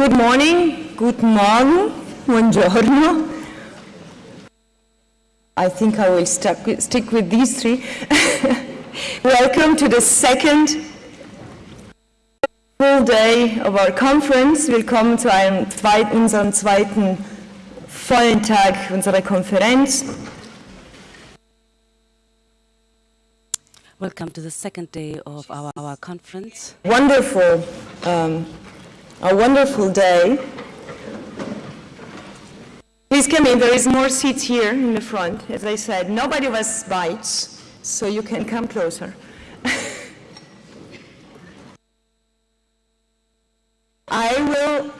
Good morning, good morning, buongiorno. I think I will stuck with, stick with these three. Welcome to the second full day of our conference. Willkommen zu einem zweiten, unserem zweiten vollen Tag unserer Konferenz. Welcome to the second day of our, our conference. Wonderful, um, a wonderful day. Please come in, there is more seats here in the front. As I said, nobody was bites, so you can come closer. I will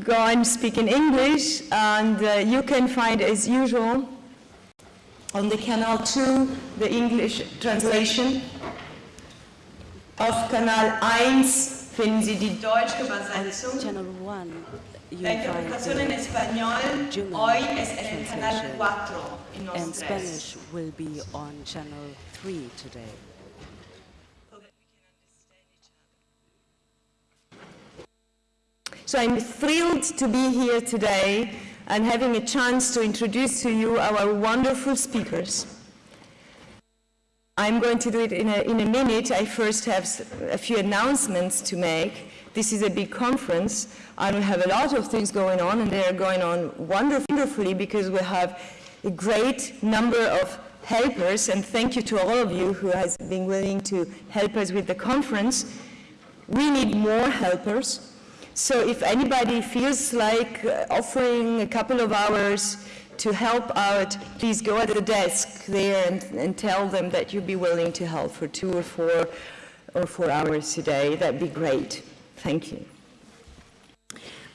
go and speak in English, and uh, you can find, as usual, on the Canal 2, the English translation. of Kanal 1 finden Sie die deutsche Übersetzung. Channel 1, you La find interpretación en español hoy es en el canal 4 y no and 3. Spanish will be on channel 3 today. So I'm thrilled to be here today and having a chance to introduce to you our wonderful speakers. I'm going to do it in a, in a minute. I first have a few announcements to make. This is a big conference, and we have a lot of things going on, and they are going on wonderfully because we have a great number of helpers, and thank you to all of you who has been willing to help us with the conference. We need more helpers. So if anybody feels like uh, offering a couple of hours to help out, please go at the desk there and, and tell them that you'd be willing to help for two or four or four hours a day. That'd be great. Thank you.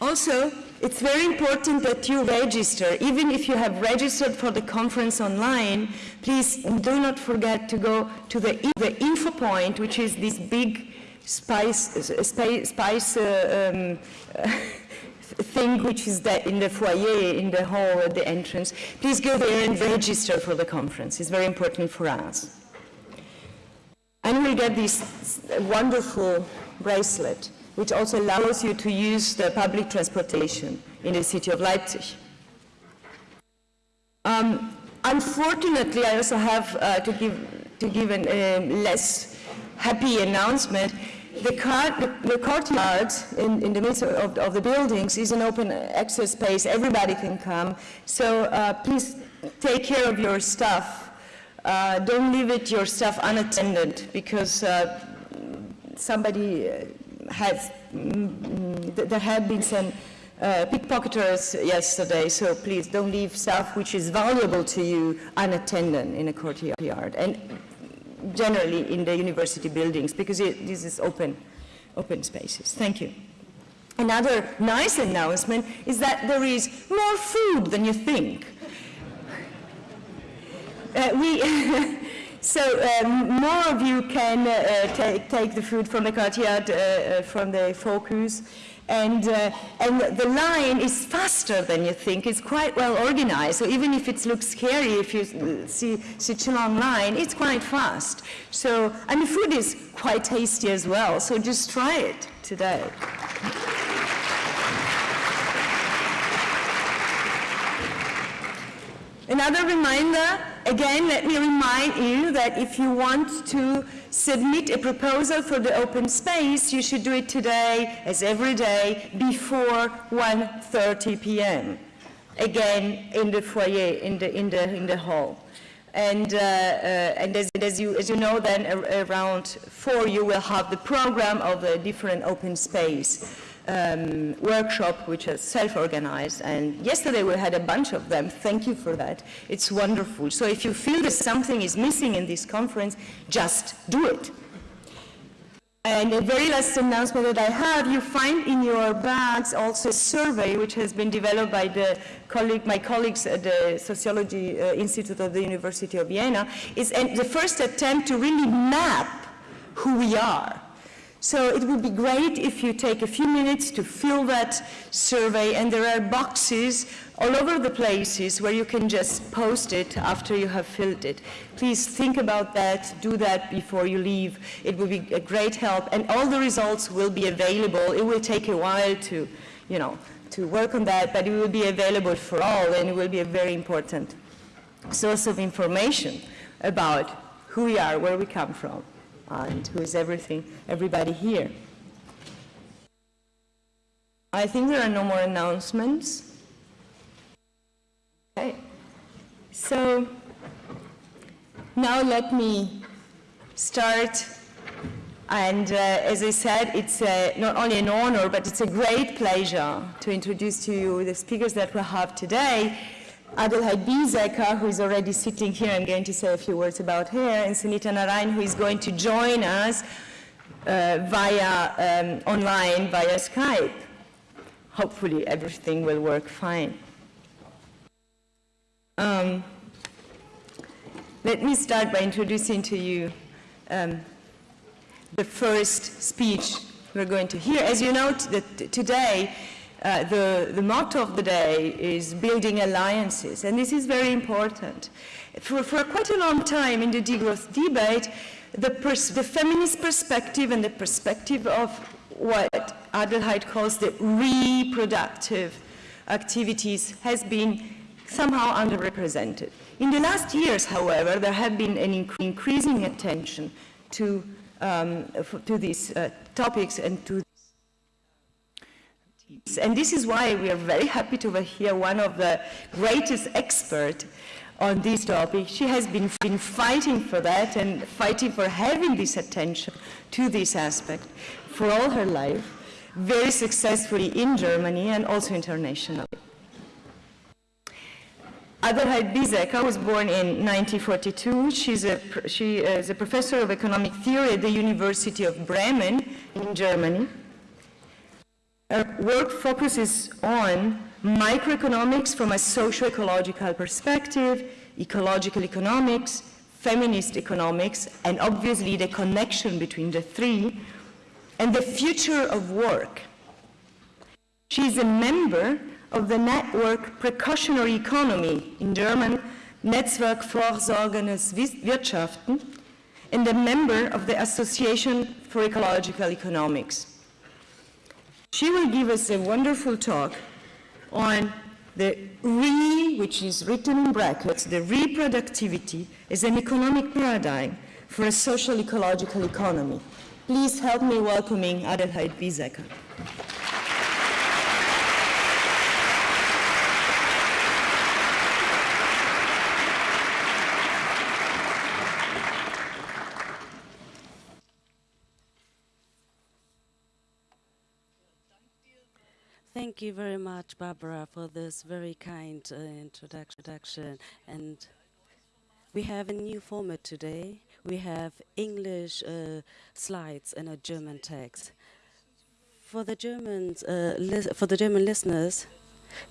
Also, it's very important that you register. Even if you have registered for the conference online, please do not forget to go to the, the info point, which is this big spice, spa- spice uh, um, thing which is that in the foyer, in the hall at the entrance. Please go there and register for the conference. It's very important for us. And we'll get this wonderful bracelet, which also allows you to use the public transportation in the city of Leipzig. Um, unfortunately, I also have uh, to give, to give a um, less happy announcement. The, the, courtyard in, in the midst of, of the buildings is an open access space. Everybody can come. So uh, please take care of your stuff. Uh, don't leave it your stuff unattended because uh, somebody uh, has, mm, th- there have been some uh, pickpocketers yesterday, so please don't leave stuff which is valuable to you unattended in a courtyard. And generally in the university buildings because it, this is open, open spaces. Thank you. Another nice announcement is that there is more food than you think. Uh, we, so um, more of you can uh, take, take the food from the courtyard, uh, uh, from the focus, and, uh, and the line is faster than you think. It's quite well organized, so even if it looks scary, if you see such a long line, it's quite fast. So, and the food is quite tasty as well, so just try it today. Another reminder, again, let me remind you that if you want to submit a proposal for the open space, you should do it today, as every day, before 1.30 p.m. Again, in the foyer, in the, in the, in the hall. And, uh, uh, and as, as, you, as you know, then around 4 you will have the program of the different open space um, workshop, which is self-organized. And yesterday we had a bunch of them. Thank you for that. It's wonderful. So if you feel that something is missing in this conference, just do it. And the very last announcement that I have, you find in your bags also a survey which has been developed by the colleague, my colleagues at the Sociology uh, Institute of the University of Vienna. It's the first attempt to really map who we are. So it would be great if you take a few minutes to fill that survey, and there are boxes all over the places where you can just post it after you have filled it. Please think about that, do that before you leave. It will be a great help, and all the results will be available. It will take a while to, you know, to work on that, but it will be available for all and it will be a very important source of information about who we are, where we come from, and who is everything, everybody here. I think there are no more announcements. Okay. So now let me start. And uh, as I said, it's uh, not only an honor, but it's a great pleasure to introduce to you the speakers that we have today. Adelheid Biesecker, who is already sitting here, I'm going to say a few words about her, and Sunita Narain, who is going to join us uh, via um, online, via Skype. Hopefully everything will work fine. Um, let me start by introducing to you um, the first speech we're going to hear. As you know, today, uh, the, the motto of the day is building alliances, and this is very important. For, for quite a long time in the degrowth debate, the, the feminist perspective and the perspective of what Adelheid calls the reproductive activities has been somehow underrepresented. In the last years, however, there have been an inc increasing attention to, um, to these uh, topics and to and this is why we are very happy to hear one of the greatest experts on this topic. She has been, been fighting for that and fighting for having this attention to this aspect for all her life, very successfully in Germany and also internationally. Adelheid Biesecker was born in 1942. She's a, she is a professor of economic theory at the University of Bremen in Germany. Uh, Her work focuses on microeconomics from a socio-ecological perspective, ecological economics, feminist economics, and obviously the connection between the three, and the future of work. She is a member of the network Precautionary Economy, in German Netzwerk Vorsorgendes Wirtschaften, and a member of the Association for Ecological Economics. She will give us a wonderful talk on the re, which is written in brackets, the reproductivity as an economic paradigm for a social ecological economy. Please help me welcoming Adelheid Biesecker. Thank you very much, Barbara, for this very kind uh, introduction. And we have a new format today. We have English uh, slides and a German text. For the Germans, uh, for the German listeners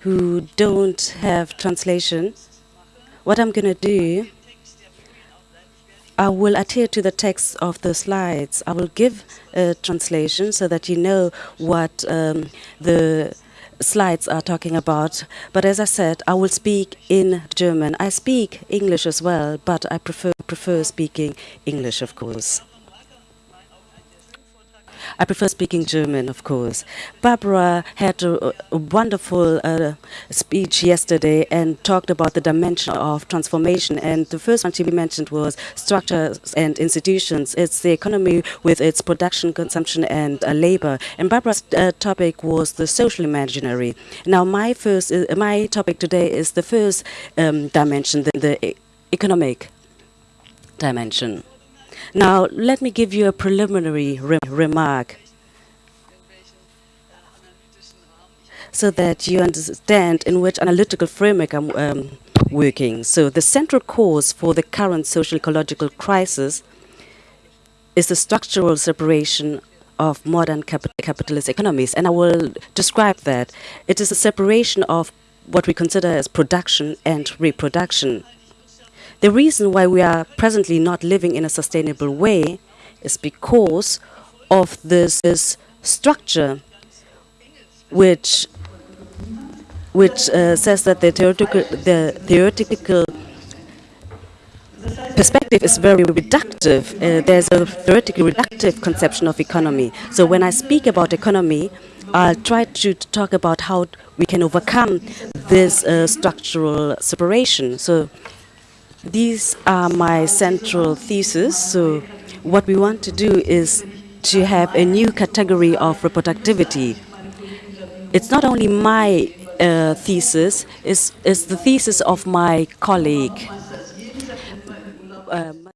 who don't have translation, what I'm going to do I will adhere to the text of the slides. I will give a translation so that you know what um, the slides are talking about. But as I said, I will speak in German. I speak English as well, but I prefer, prefer speaking English, of course. I prefer speaking German, of course. Barbara had a, a wonderful uh, speech yesterday and talked about the dimension of transformation. And the first one she mentioned was structures and institutions. It's the economy with its production, consumption, and uh, labor. And Barbara's uh, topic was the social imaginary. Now, my first, uh, my topic today is the first um, dimension, the, the economic dimension. Now, let me give you a preliminary re remark so that you understand in which analytical framework I'm um, working. So the central cause for the current social ecological crisis is the structural separation of modern capitalist economies. And I will describe that. It is a separation of what we consider as production and reproduction. The reason why we are presently not living in a sustainable way is because of this, this structure which which uh, says that the theoretical the theoretical perspective is very reductive. Uh, there's a theoretically reductive conception of economy. So when I speak about economy, I'll try to talk about how we can overcome this uh, structural separation. So these are my central thesis. So what we want to do is to have a new category of reproductivity. It's not only my uh, thesis, it's, it's the thesis of my colleague. Um,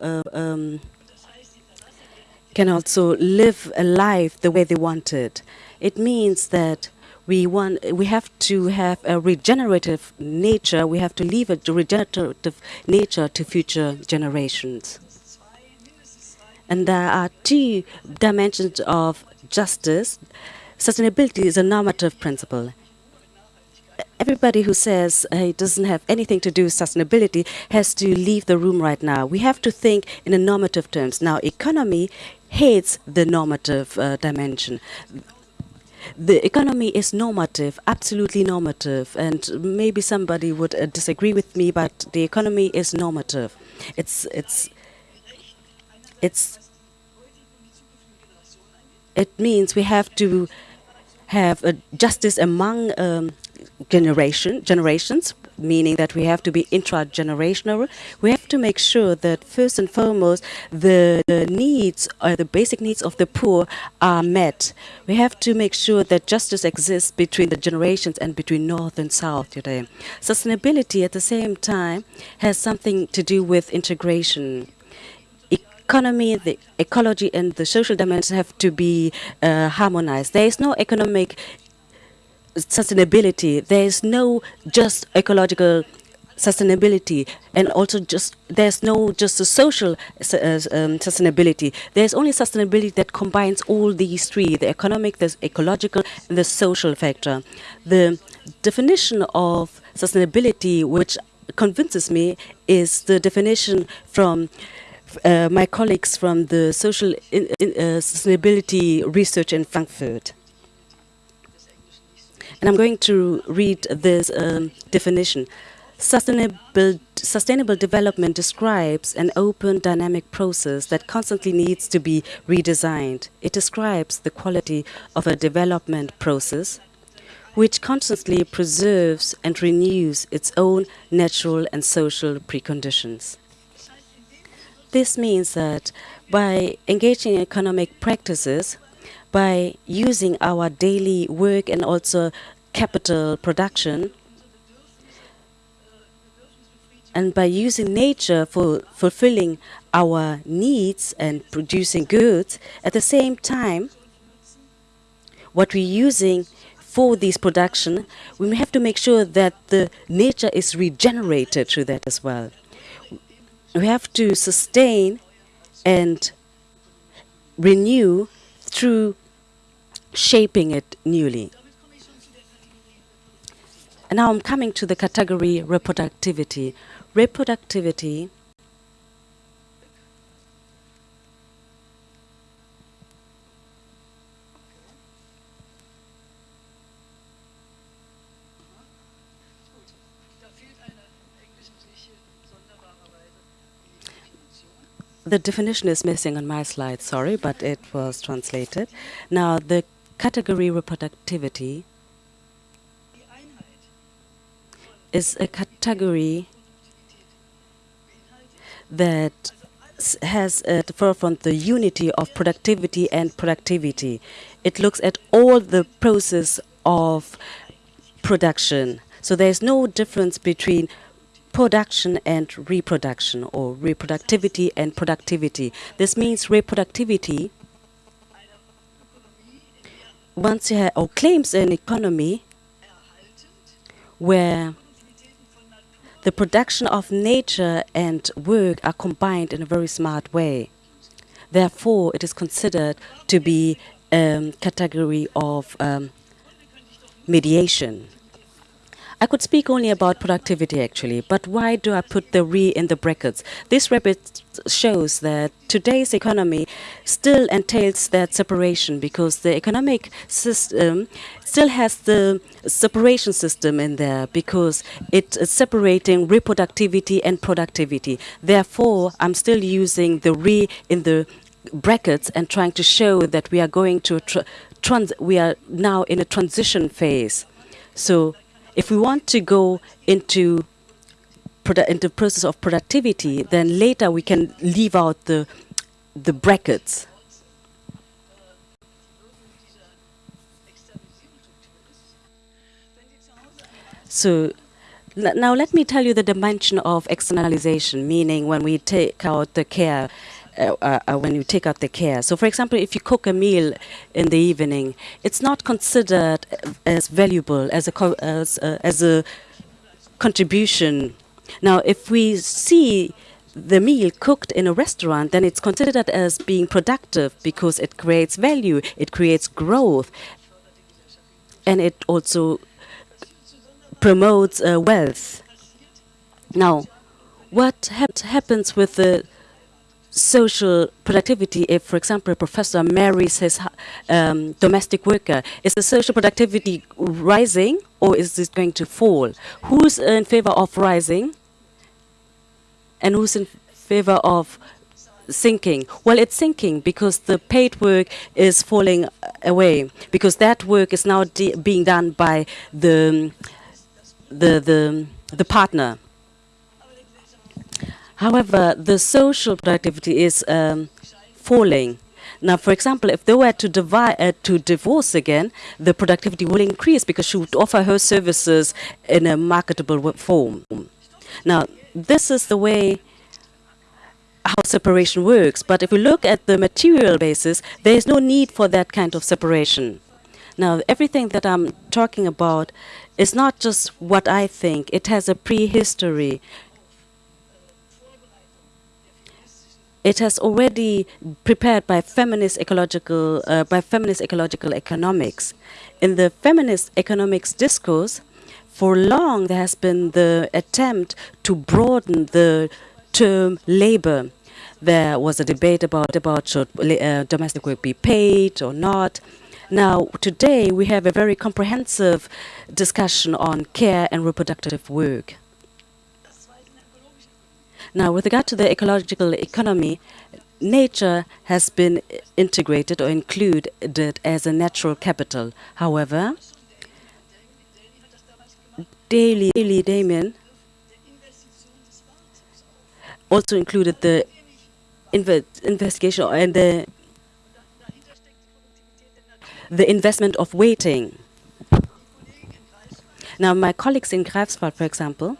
uh, um, can also live a life the way they want it. It means that we want we have to have a regenerative nature. We have to leave a regenerative nature to future generations. And there are two dimensions of justice. Sustainability is a normative principle. Everybody who says uh, it doesn't have anything to do with sustainability has to leave the room right now. We have to think in a normative terms. Now, economy hates the normative uh, dimension the economy is normative, absolutely normative, and maybe somebody would uh, disagree with me, but the economy is normative. It's it's it's it means we have to have a justice among um, generation generations meaning that we have to be intra-generational. We have to make sure that first and foremost the, the needs, or the basic needs of the poor are met. We have to make sure that justice exists between the generations and between North and South today. Sustainability at the same time has something to do with integration economy, the ecology, and the social dimensions have to be uh, harmonized. There is no economic sustainability. There is no just ecological sustainability and also just there's no just a social uh, um, sustainability. There's only sustainability that combines all these three the economic the ecological and the social factor. The definition of sustainability which convinces me is the definition from uh, my colleagues from the social in, in, uh, sustainability research in Frankfurt and I'm going to read this um, definition. Sustainable, sustainable development describes an open, dynamic process that constantly needs to be redesigned. It describes the quality of a development process which constantly preserves and renews its own natural and social preconditions. This means that by engaging in economic practices, by using our daily work and also capital production and by using nature for fulfilling our needs and producing goods, at the same time, what we're using for this production, we have to make sure that the nature is regenerated through that as well. We have to sustain and renew through shaping it newly. And now I'm coming to the category reproductivity. Reproductivity the definition is missing on my slide, sorry, but it was translated. Now, the category reproductivity is a category that has at the forefront the unity of productivity and productivity. It looks at all the process of production. So there's no difference between production and reproduction or reproductivity and productivity. This means reproductivity once you have or claims an economy where the production of nature and work are combined in a very smart way. Therefore, it is considered to be a category of um, mediation. I could speak only about productivity actually, but why do I put the re in the brackets? This rabbit shows that today's economy still entails that separation because the economic system still has the separation system in there because it's separating reproductivity and productivity. Therefore, I'm still using the re in the brackets and trying to show that we are going to trans we are now in a transition phase. So if we want to go into into process of productivity, then later we can leave out the the brackets. So Now, let me tell you the dimension of externalization, meaning when we take out the care, uh, uh, uh, when you take out the care. So, for example, if you cook a meal in the evening, it's not considered as valuable as a, as, uh, as a contribution. Now, if we see the meal cooked in a restaurant, then it's considered as being productive because it creates value, it creates growth, and it also promotes uh, wealth. Now, what hap- happens with the social productivity if, for example, a professor marries his um, domestic worker? Is the social productivity rising or is this going to fall? Who's in favor of rising and who's in favor of sinking? Well, it's sinking because the paid work is falling away because that work is now being done by the the the the partner. However, the social productivity is um, falling. Now, for example, if they were to, divide, uh, to divorce again, the productivity will increase because she would offer her services in a marketable form. Now, this is the way how separation works. But if we look at the material basis, there is no need for that kind of separation. Now, everything that I'm talking about is not just what I think, it has a prehistory. It has already prepared by feminist ecological, uh, by feminist ecological economics. In the feminist economics discourse, for long there has been the attempt to broaden the term labor. There was a debate about about should uh, domestic work be paid or not. Now today we have a very comprehensive discussion on care and reproductive work. Now, with regard to the ecological economy, nature has been integrated or included as a natural capital. However, Daily, Daily Damien also included the investigation and the the investment of waiting. Now, my colleagues in Greifswald, for example,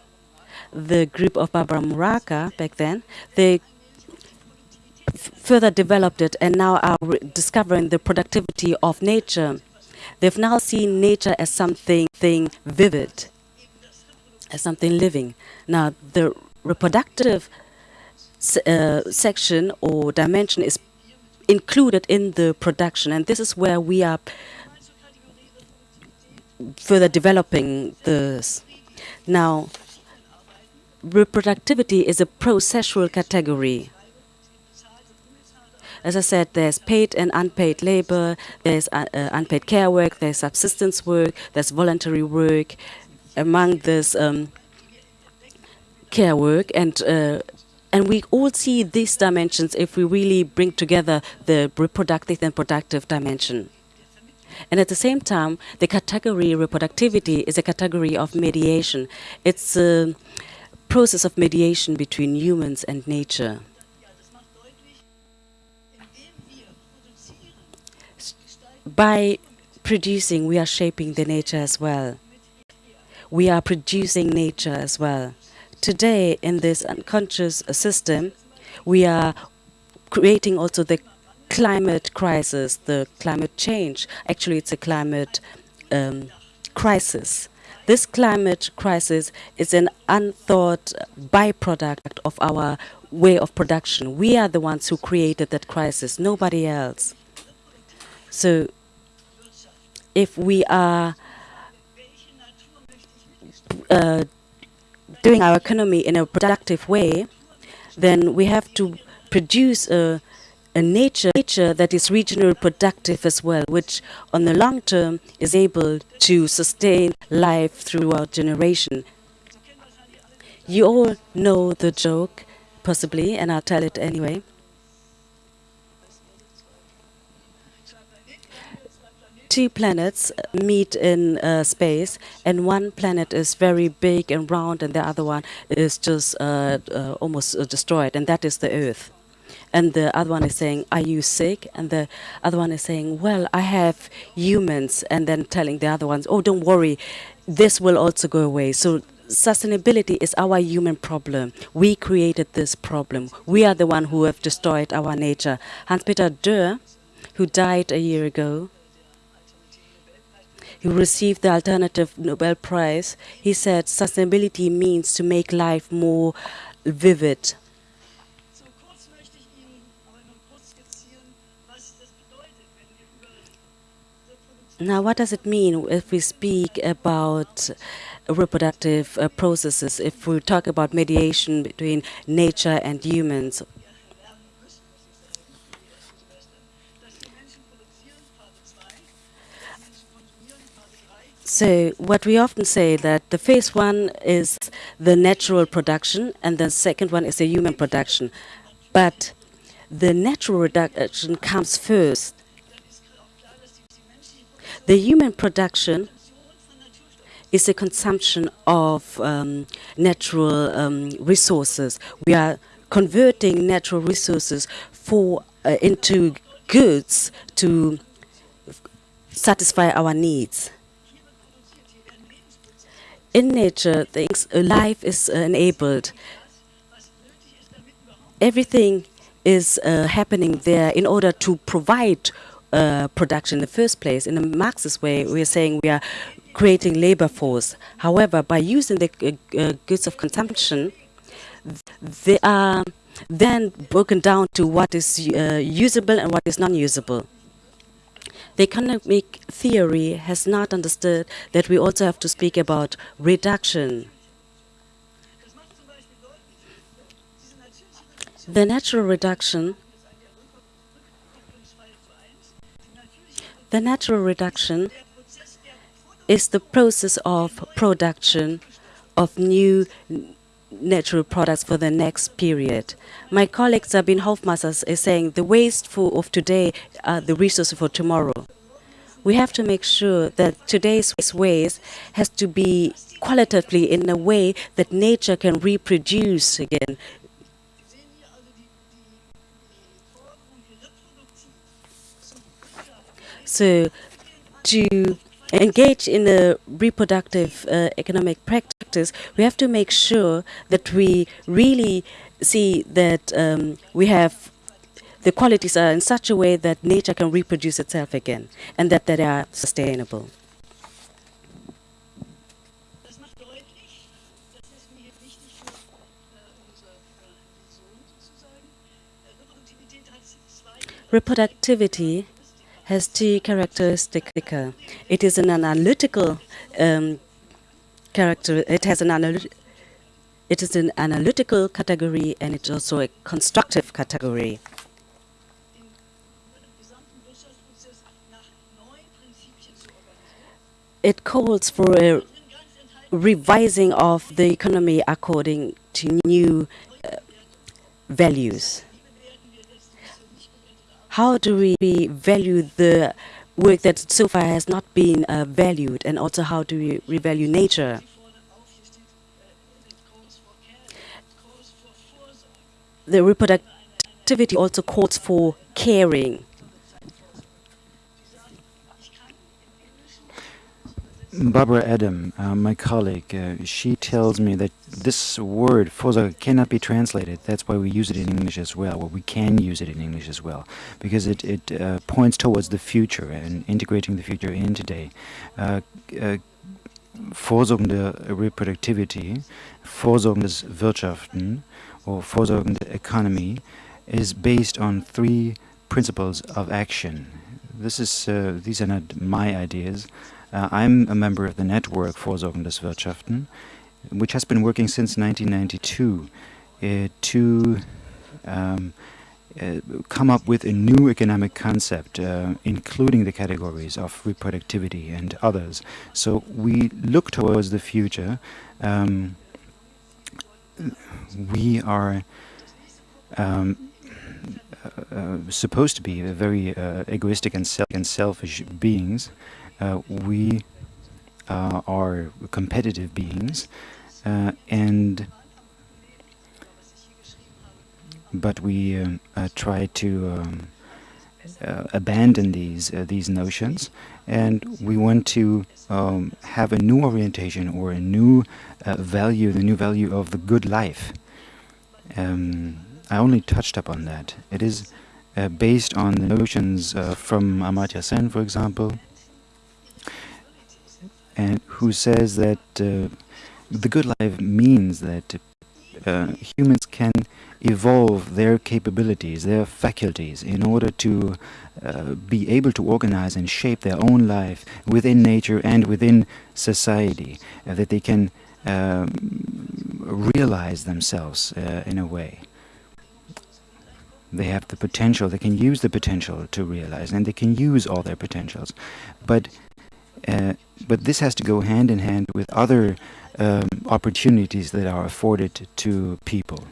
the group of Barbara Muraca back then, they further developed it and now are discovering the productivity of nature. They've now seen nature as something thing vivid, as something living. Now, the reproductive uh, section or dimension is included in the production, and this is where we are further developing this. Now, reproductivity is a processual category. As I said, there's paid and unpaid labor, there's uh, uh, unpaid care work, there's subsistence work, there's voluntary work. Among this um, care work, and uh, and we all see these dimensions if we really bring together the reproductive and productive dimension. And at the same time, the category reproductivity is a category of mediation. It's a process of mediation between humans and nature. By producing, we are shaping the nature as well. We are producing nature as well. Today, in this unconscious system, we are creating also the climate crisis, the climate change. Actually, it's a climate um, crisis. This climate crisis is an unthought byproduct of our way of production. We are the ones who created that crisis, nobody else. So, if we are uh, doing our economy in a productive way, then we have to produce a, a nature, nature that is regionally productive as well, which on the long term is able to sustain life throughout generation. You all know the joke, possibly, and I'll tell it anyway. Two planets meet in uh, space, and one planet is very big and round, and the other one is just uh, uh, almost uh, destroyed, and that is the Earth. And the other one is saying, Are you sick? And the other one is saying, Well, I have humans. And then telling the other ones, Oh, don't worry, this will also go away. So sustainability is our human problem. We created this problem. We are the one who have destroyed our nature. Hans-Peter Dürr, who died a year ago, who received the alternative Nobel Prize, he said sustainability means to make life more vivid. Now, what does it mean if we speak about reproductive uh, processes, if we talk about mediation between nature and humans? lernen müssen, muss ich sagen, dass die Menschen produzieren, Phase 2, dass die Menschen konsumieren, Phase 3, So, what we often say that the phase one is the natural production, and the second one is the human production. But the natural production comes first. The human production is the consumption of um, natural um, resources. We are converting natural resources for uh, into goods to satisfy our needs. In nature, things, uh, life is enabled. Everything is uh, happening there in order to provide uh, production in the first place. In a Marxist way, we are saying we are creating labor force. However, by using the uh, uh, goods of consumption, they are then broken down to what is uh, usable and what is non-usable. The economic theory has not understood that we also have to speak about reduction. The natural reduction, ist eine Rückkopplungsfall zu 1. Die natürliche the natural reduction is the process of production of new natural products for the next period. My colleague Sabine Hofmeister is saying the waste for, of today are the resources for tomorrow. We have to make sure that today's waste has to be qualitatively in a way that nature can reproduce again. Sie sehen hier also die, die, die Forderung, die reproduktiv zum So, to engage in a reproductive uh, economic practice, we have to make sure that we really see that um, we have the qualities are in such a way that nature can reproduce itself again and that they are sustainable. Reproductivity has two characteristics. It is an analytical um, character. It has an analy- It is an analytical category and it's also a constructive category. It calls for a revising of the economy according to new uh, values. How do we value the work that so far has not been uh, valued, and also how do we revalue nature? The reproductivity also calls for caring. Barbara Adam, uh, my colleague, uh, she tells me that this word Vorsorge cannot be translated. That's why we use it in English as well, or we can use it in English as well, because it, it uh, points towards the future and integrating the future in today. Uh, uh, vorsorgende Reproductivity, vorsorgendes Wirtschaften, or vorsorgende Economy is based on three principles of action. This is, uh, these are not my ideas. Uh, I'm a member of the network Vorsorgendes Wirtschaften, which has been working since 1992 uh, to um, uh, come up with a new economic concept, uh, including the categories of reproductivity and others. So we look towards the future. Um, we are um, uh, uh, supposed to be very uh, egoistic and, self- and selfish beings. Uh, we uh, are competitive beings, uh, and but we try to um, abandon these these notions, and we want to um, have a new orientation or a new value, the new value of the good life. Um, I only touched upon that. It is uh, based on the notions uh, from Amartya Sen, for example, and who says that uh, the good life means that uh, humans can evolve their capabilities, their faculties, in order to uh, be able to organize and shape their own life within nature and within society, uh, that they can um, realize themselves uh, in a way. They have the potential, they can use the potential to realize, and they can use all their potentials. But uh, but this has to go hand in hand with other um, opportunities that are afforded to people.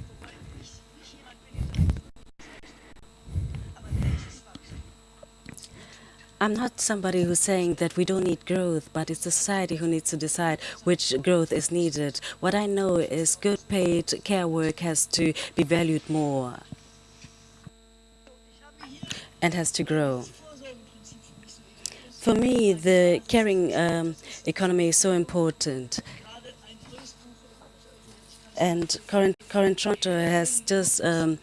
I'm not somebody who's saying that we don't need growth, but it's society who needs to decide which growth is needed. What I know is good paid care work has to be valued more and has to grow. For me, the caring um, economy is so important. And Current, Current Tronto has just um,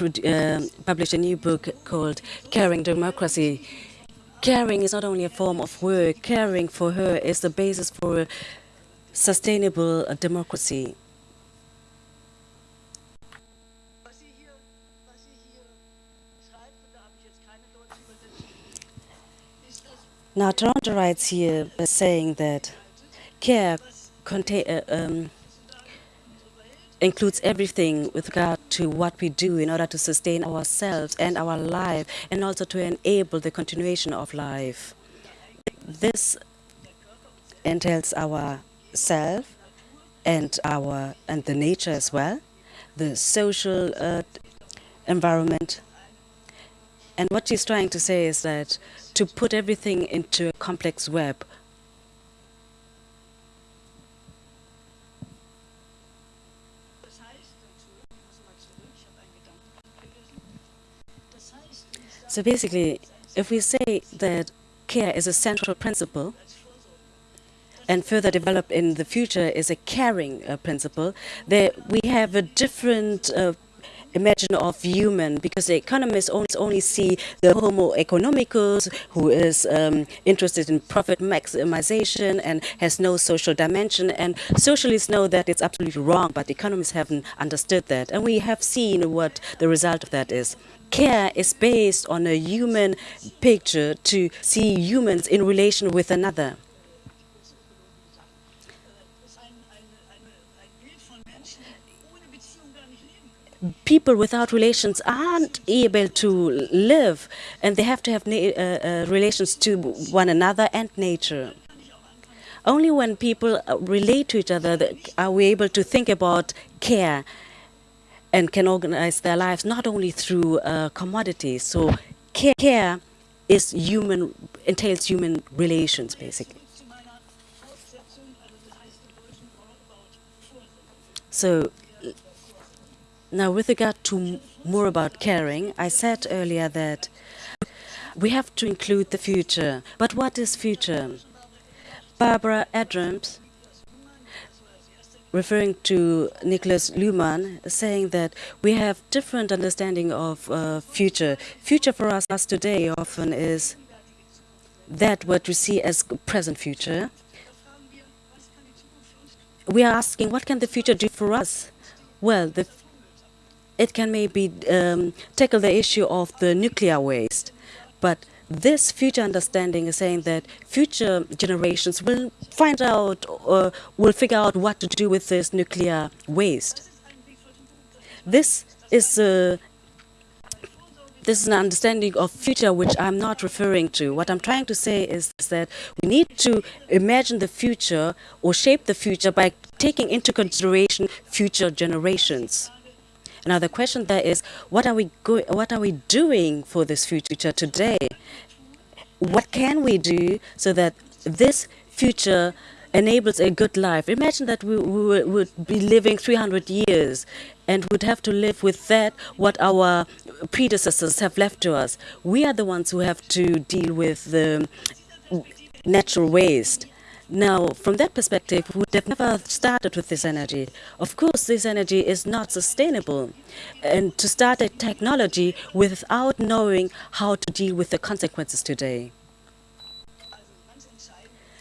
uh, published a new book called Caring Democracy. Caring is not only a form of work, caring for her is the basis for a sustainable uh, democracy. Now, Tronto writes here by saying that care uh, um, includes everything with regard to what we do in order to sustain ourselves and our life, and also to enable the continuation of life. This entails our self and our and the nature as well, the social uh, environment. And what she's trying to say is that to put everything into a complex web. So basically, if we say that care is a central principle, and further developed in the future is a caring uh, principle, there we have a different uh, imagine of human because the economists only, only see the homo economicus who is um, interested in profit maximization and has no social dimension. And socialists know that it's absolutely wrong but economists haven't understood that. And we have seen what the result of that is. Care is based on a human picture to see humans in relation with another people without relations aren't able to live and they have to have uh, uh, relations to one another and nature. Only when people uh, relate to each other are we able to think about care and can organize their lives not only through uh, commodities. So care, care is human, entails human relations basically. So now, with regard to more about caring, I said earlier that we have to include the future. But what is future? Barbara Adam, referring to Niklas Luhmann, saying that we have different understanding of uh, future. Future for us, us today often is that what we see as present future. We are asking, what can the future do for us? Well, the it can maybe um, tackle the issue of the nuclear waste. But this future understanding is saying that future generations will find out or will figure out what to do with this nuclear waste. This is a this is an understanding of future which I'm not referring to. What I'm trying to say is that we need to imagine the future or shape the future by taking into consideration future generations. Now the question there is, what are we what are we doing for this future today? What can we do so that this future enables a good life. Imagine that we, we would be living 300 years and would have to live with that what our predecessors have left to us. We are the ones who have to deal with the natural waste. Now, from that perspective, we would have never started with this energy. Of course, this energy is not sustainable. And to start a technology without knowing how to deal with the consequences today.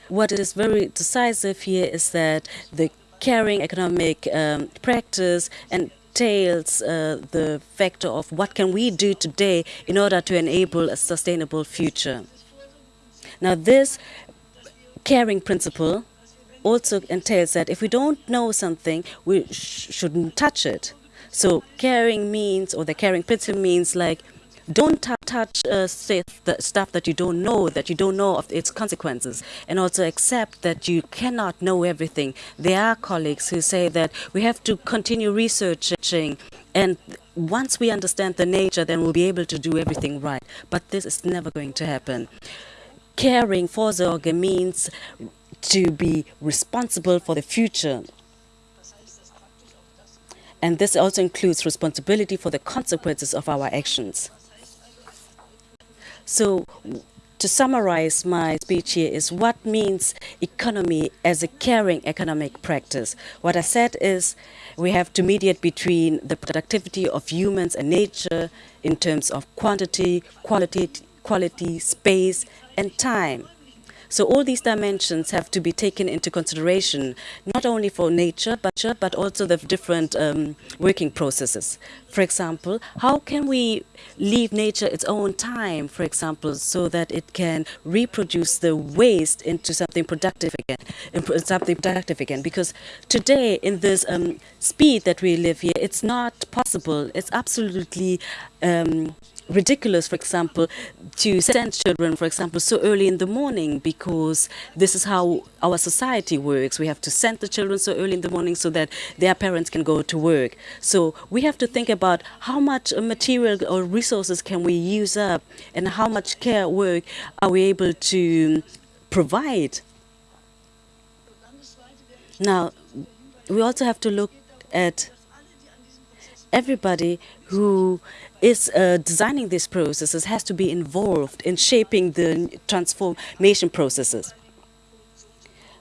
What is very decisive here is that the caring economic um, practice entails uh, the factor of what can we do today in order to enable a sustainable future. Now, this caring principle also entails that if we don't know something, we sh- shouldn't touch it. So caring means, or the caring principle means like, don't touch uh, stuff, that you don't know, that you don't know of its consequences, and also accept that you cannot know everything. There are colleagues who say that we have to continue researching, and once we understand the nature, then we'll be able to do everything right. But this is never going to happen caring Vorsorge means to be responsible for the future. And this also includes responsibility for the consequences of our actions. So, to summarize my speech here is what means economy as a caring economic practice. What I said is we have to mediate between the productivity of humans and nature in terms of quantity, quality, quality, space, and time. So all these dimensions have to be taken into consideration, not only for nature, but, but also the different um, working processes. For example, how can we leave nature its own time, for example, so that it can reproduce the waste into something productive again, something productive again? Because today, in this um, speed that we live here, it's not possible. It's absolutely um, ridiculous, for example, to send children, for example, so early in the morning because this is how our society works. We have to send the children so early in the morning so that their parents can go to work. So we have to think about how much material or resources can we use up and how much care work are we able to provide. Now, we also have to look at everybody who is uh, designing these processes has to be involved in shaping the transformation processes.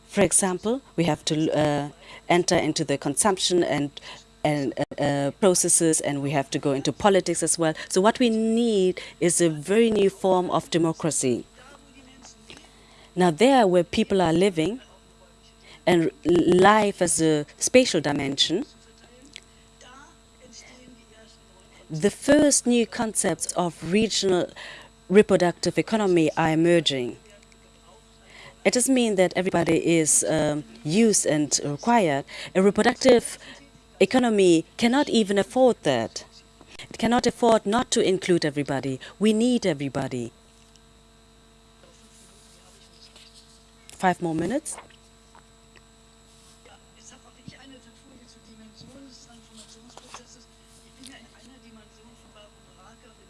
For example, we have to uh, enter into the consumption and and uh, uh, processes, and we have to go into politics as well. So what we need is a very new form of democracy. Now, there where people are living, and life as a spatial dimension, the first new concepts of regional reproductive economy are emerging. It doesn't mean that everybody is um, used and required. A reproductive economy cannot even afford that. It cannot afford not to include everybody. We need everybody. Five more minutes.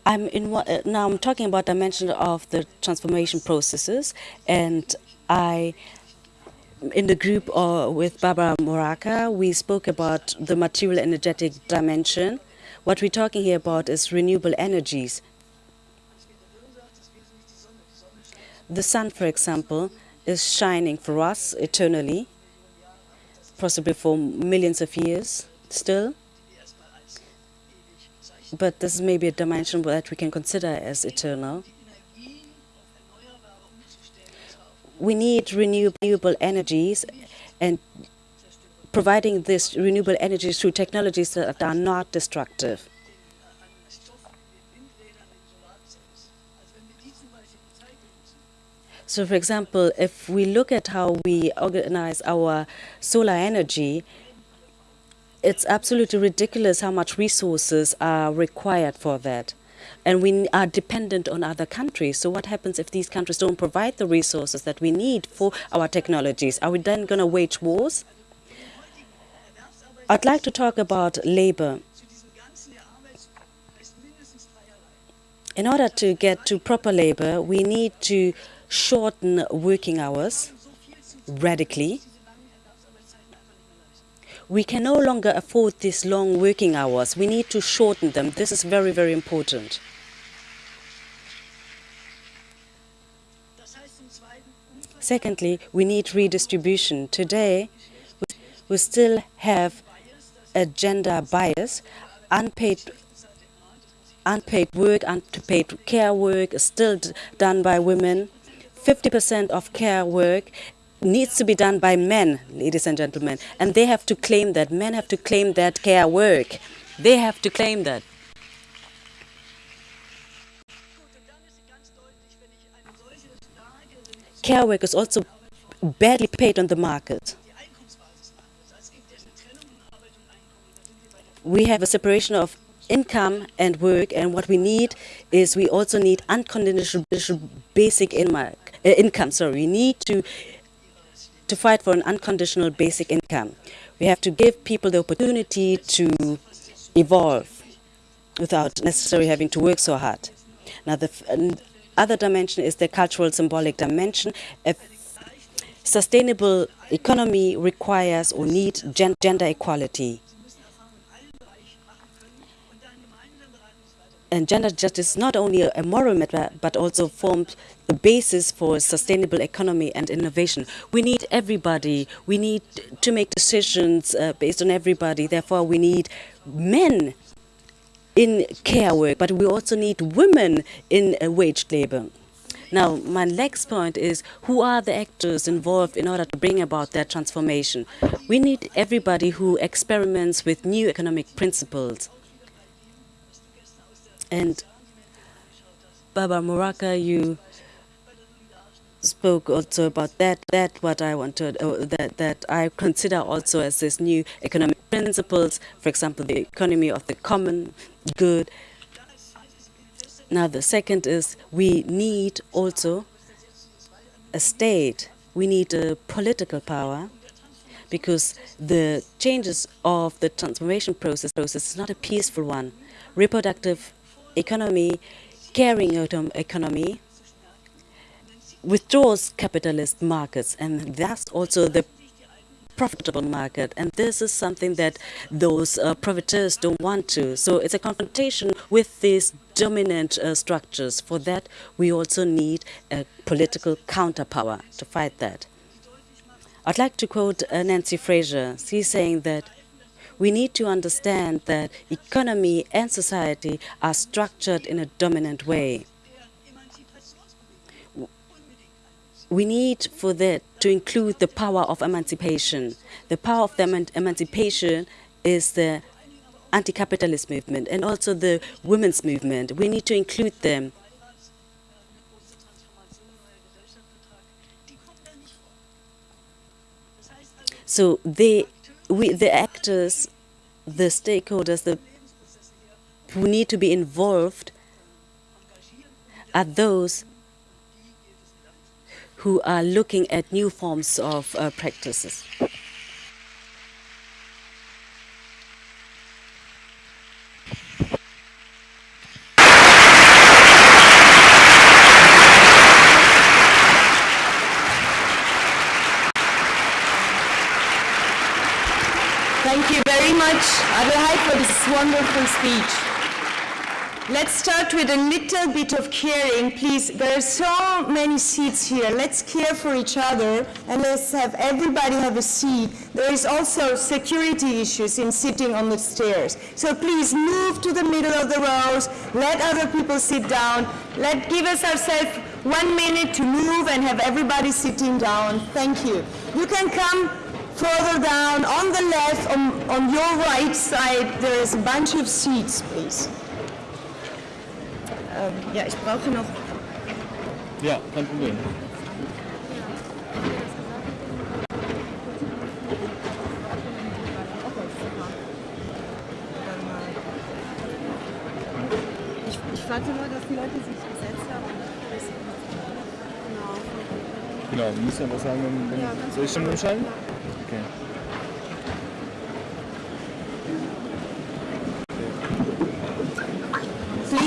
I'm in one, uh, now I'm talking about dimension of the transformation processes, and I, in the group uh, with Barbara Muraca, we spoke about the material energetic dimension. What we're talking here about is renewable energies. The sun, for example, is shining for us eternally, possibly for millions of years still. But this is maybe a dimension that we can consider as eternal. We need renewable energies and providing this renewable energy through technologies that are not destructive. So, for example, if we look at how we organize our solar energy, it's absolutely ridiculous how much resources are required for that. And we are dependent on other countries. So what happens if these countries don't provide the resources that we need for our technologies? Are we then going to wage wars? I'd like to talk about labor. In order to get to proper labor, we need to shorten working hours radically. We can no longer afford these long working hours. We need to shorten them. This is very, very important. Secondly, we need redistribution. Today, we- we still have a gender bias. Unpaid, unpaid work, unpaid care work is still done by women. 50% of care work needs to be done by men, ladies and gentlemen. And they have to claim that. Men have to claim that care work. They have to claim that. Care work is also badly paid on the market. we have a separation of income and work, and what we need is we also need unconditional basic uh, income. Sorry, we need to to fight for an unconditional basic income. We have to give people the opportunity to evolve without necessarily having to work so hard. Now, the other dimension is the cultural symbolic dimension. A sustainable economy requires or needs gen- gender equality. And gender justice not only a, moral matter, but also forms the basis for sustainable economy and innovation. We need everybody. We need to make decisions uh, based on everybody. Therefore, we need men in care work, but we also need women in uh, wage labor. Now, my next point is who are the actors involved in order to bring about that transformation? We need everybody who experiments with new economic principles. And Baba Muraca, you spoke also about that. That what I wanted, uh, that that I consider also as this new economic principles. For example, the economy of the common good. Now the second is we need also a state. We need a political power because the changes of the transformation process process is not a peaceful one. Reproductive economy, caring autom- economy withdraws capitalist markets and that's also the profitable market. And this is something that those uh, profiteers don't want to. So it's a confrontation with these dominant uh, structures. For that we also need a political counterpower to fight that. I'd like to quote uh, nancy fraser. She's saying that we need to understand that economy and society are structured in a dominant way we need for that to include the power of emancipation. The power of the eman- emancipation is the anti-capitalist movement and also the women's movement. We need to include them. So they, we, the actors, the stakeholders, the who need to be involved are those who are looking at new forms of uh, practices. Thank you very much, Adelheid, for this wonderful speech. Let's start with a little bit of caring, please. There are so many seats here. Let's care for each other and let's have everybody have a seat. There is also security issues in sitting on the stairs. So please move to the middle of the rows. Let other people sit down. Let give us ourselves one minute to move and have everybody sitting down. Thank you. You can come further down on the left, on, on your right side. There is a bunch of seats, please. Ja, ich brauche noch. Ja, kein Problem. Ich, ich warte nur, dass die Leute sich gesetzt haben. Genau. Genau, du musst ja was sagen, wenn, wenn Ja, soll ich schon umschalten?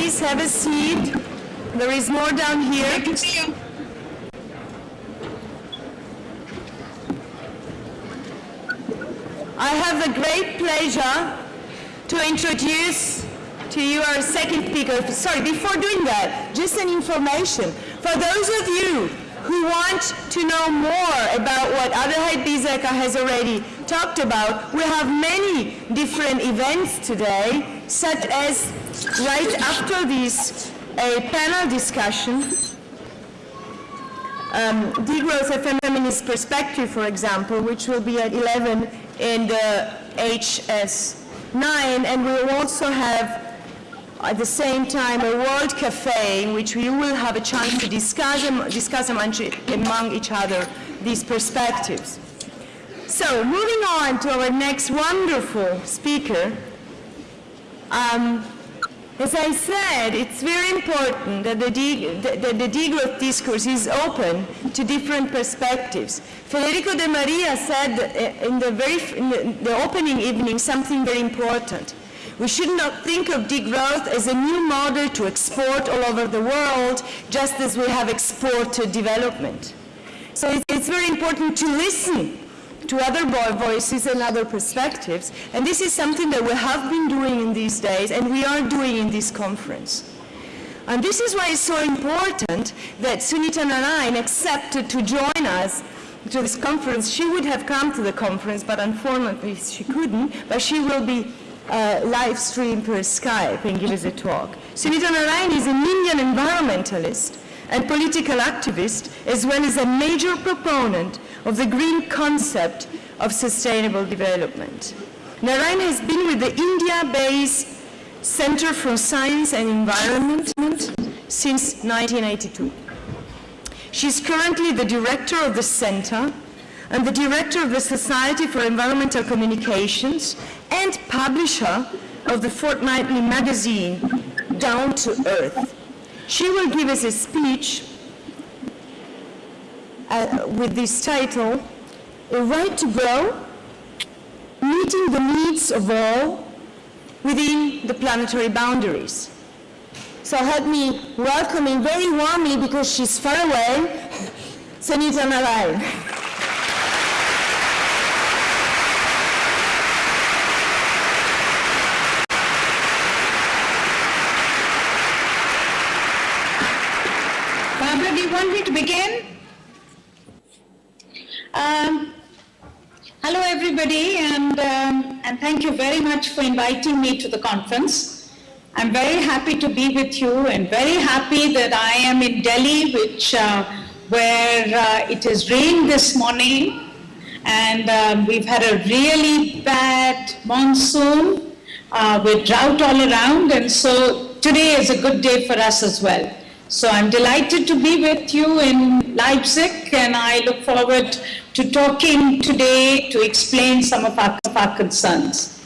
Please have a seat. There is more down here. I have the great pleasure to introduce to you our second speaker. Sorry, before doing that, just an information. For those of you who want to know more about what Adelheid Biesecker has already talked about, we have many different events today, such as right after this, a panel discussion um, degrowth of feminist perspective, for example, which will be at 11 in the HS9, and we will also have at the same time a world cafe in which we will have a chance to discuss, discuss among, among each other these perspectives. So, moving on to our next wonderful speaker, um, as I said, it's very important that the, that the degrowth discourse is open to different perspectives. Federico Demaria said uh, in the, very, in the, the opening evening something very important. We should not think of degrowth as a new model to export all over the world, just as we have exported development. So it's, it's very important to listen to other voices and other perspectives. And this is something that we have been doing in these days and we are doing in this conference. And this is why it's so important that Sunita Narain accepted to join us to this conference. She would have come to the conference, but unfortunately she couldn't, but she will be uh, live streamed per Skype and give us a talk. Sunita Narain is an Indian environmentalist and political activist, as well as a major proponent of the green concept of sustainable development. Narain has been with the India-based Center for Science and Environment since 1982. She's currently the director of the center and the director of the Society for Environmental Communications and publisher of the fortnightly magazine Down to Earth. She will give us a speech uh, with this title, A Right to Grow, Meeting the Needs of All Within the Planetary Boundaries. So help me welcome in very warmly, because she's far away, Sunita Narain. Barbara, do you want me to begin? Um, hello, everybody, and, um, and thank you very much for inviting me to the conference. I'm very happy to be with you and very happy that I am in Delhi, which, uh, where uh, it has rained this morning, and um, we've had a really bad monsoon uh, with drought all around, and so today is a good day for us as well. So I'm delighted to be with you in Leipzig, and I look forward to talking today to explain some of our, of our concerns.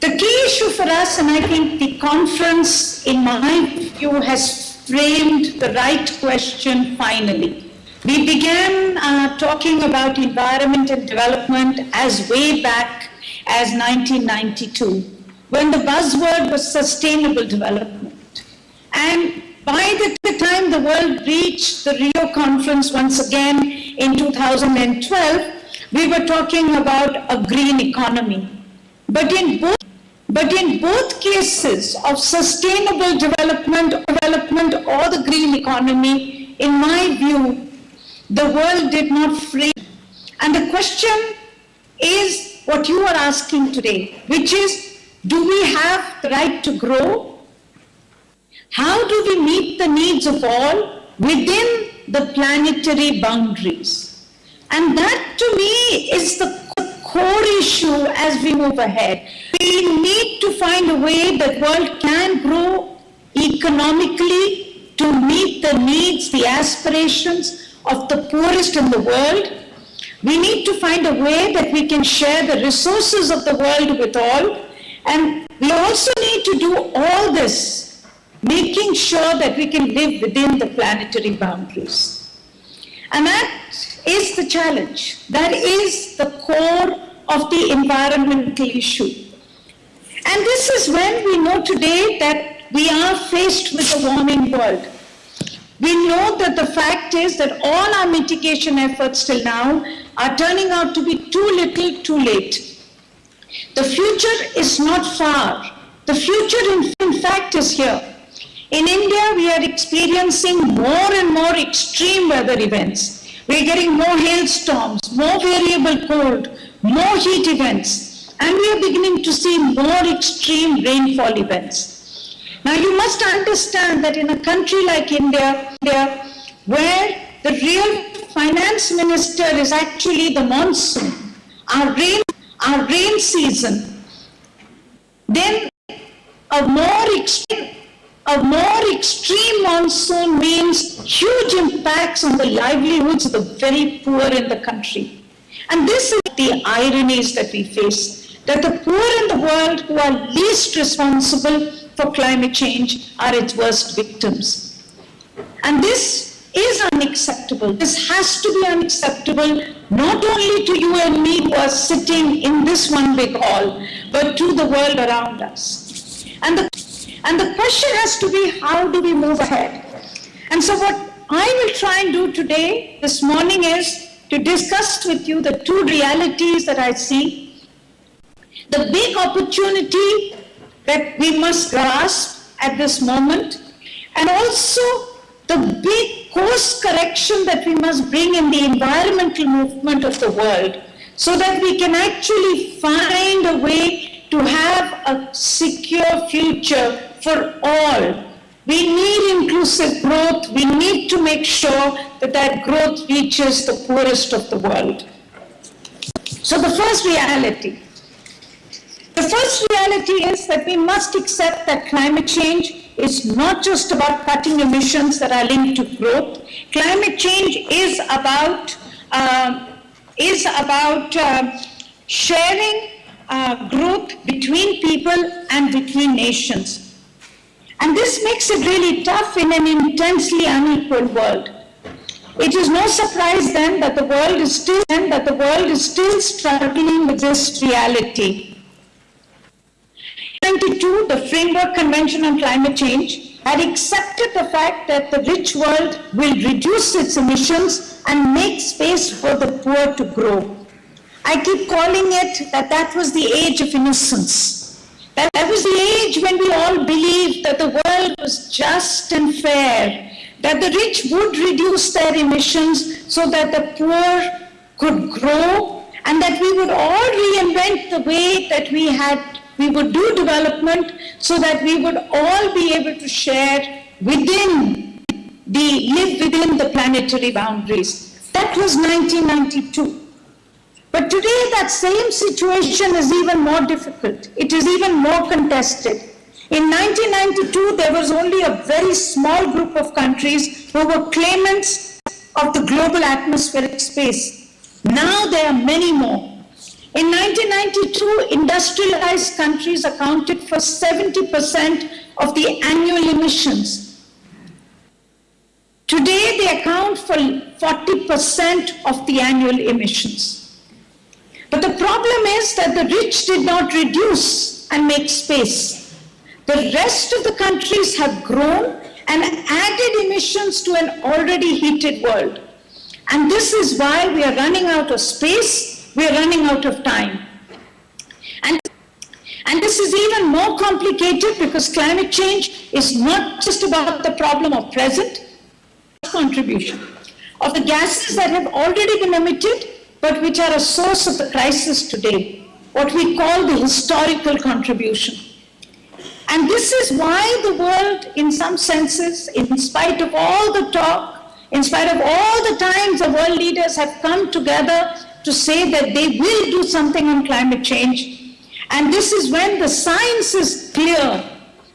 The key issue for us, and I think the conference, in my view, has framed the right question finally. We began uh, talking about environment and development as way back as 1992, when the buzzword was sustainable development. And by the time the world reached the Rio conference once again in 2012, we were talking about a green economy. But in both but in both cases of sustainable development, development or the green economy, in my view, the world did not frame. And the question is what you are asking today, which is, do we have the right to grow? How do we meet the needs of all within the planetary boundaries? And that to me is the core issue as we move ahead. We need to find a way that the world can grow economically to meet the needs, the aspirations of the poorest in the world. We need to find a way that we can share the resources of the world with all. And we also need to do all this, making sure that we can live within the planetary boundaries. And that is the challenge. That is the core of the environmental issue. And this is when we know today that we are faced with a warming world. We know that the fact is that all our mitigation efforts till now are turning out to be too little, too late. The future is not far. The future, in, fact, is here. In India, we are experiencing more and more extreme weather events. We are getting more hailstorms, more variable cold, more heat events, and we are beginning to see more extreme rainfall events. Now, you must understand that in a country like India, India where the real finance minister is actually the monsoon, our rain, our rain season, then a more extreme a more extreme monsoon means huge impacts on the livelihoods of the very poor in the country. And this is the ironies that we face, that the poor in the world who are least responsible for climate change are its worst victims. And this is unacceptable. This has to be unacceptable, not only to you and me who are sitting in this one big hall, but to the world around us. And the and the question has to be, how do we move ahead? And so what I will try and do today, this morning, is to discuss with you the two realities that I see. The big opportunity that we must grasp at this moment, and also the big course correction that we must bring in the environmental movement of the world so that we can actually find a way to have a secure future for all. We need inclusive growth. We need to make sure that that growth reaches the poorest of the world. So the first reality. The first reality is that we must accept that climate change is not just about cutting emissions that are linked to growth. Climate change is about, uh, is about uh, sharing uh, growth between people and between nations. And this makes it really tough in an intensely unequal world. It is no surprise then that the world is still that the world is still struggling with this reality. 92, the Framework Convention on Climate Change had accepted the fact that the rich world will reduce its emissions and make space for the poor to grow. I keep calling it that that was the age of innocence. That, that was the age when we all believed that the world was just and fair, that the rich would reduce their emissions so that the poor could grow, and that we would all reinvent the way that we had, we would do development so that we would all be able to share within the, live within the planetary boundaries. That was 1992. But today that same situation is even more difficult. It is even more contested. In 1992, there was only a very small group of countries who were claimants of the global atmospheric space. Now there are many more. In 1992, industrialized countries accounted for 70% of the annual emissions. Today, they account for 40% of the annual emissions. But the problem is that the rich did not reduce and make space. The rest of the countries have grown and added emissions to an already heated world. And this is why we are running out of space, we are running out of time. And, and this is even more complicated because climate change is not just about the problem of present contribution of the gases that have already been emitted but which are a source of the crisis today, what we call the historical contribution. And this is why the world, in some senses, in spite of all the talk, in spite of all the times the world leaders have come together to say that they will do something on climate change. And this is when the science is clear,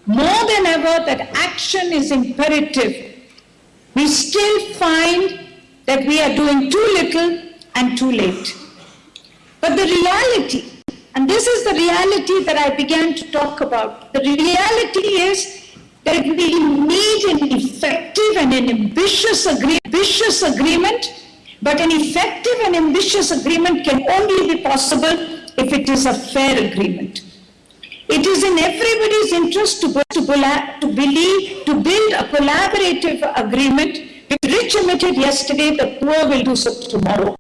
more than ever, that action is imperative. We still find that we are doing too little and too late. But the reality, and this is the reality that I began to talk about, the reality is that we need an effective and an ambitious, agree ambitious agreement, but an effective and ambitious agreement can only be possible if it is a fair agreement. It is in everybody's interest to, to, to believe, to build a collaborative agreement. The rich emitted yesterday, the poor will do so tomorrow.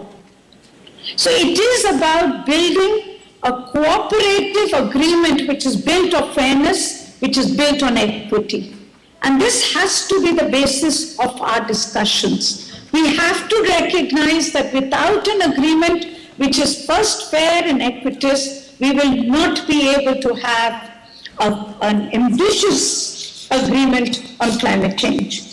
So it is about building a cooperative agreement which is built of fairness, which is built on equity. And this has to be the basis of our discussions. We have to recognize that without an agreement which is first fair and equitous, we will not be able to have a- an ambitious agreement on climate change.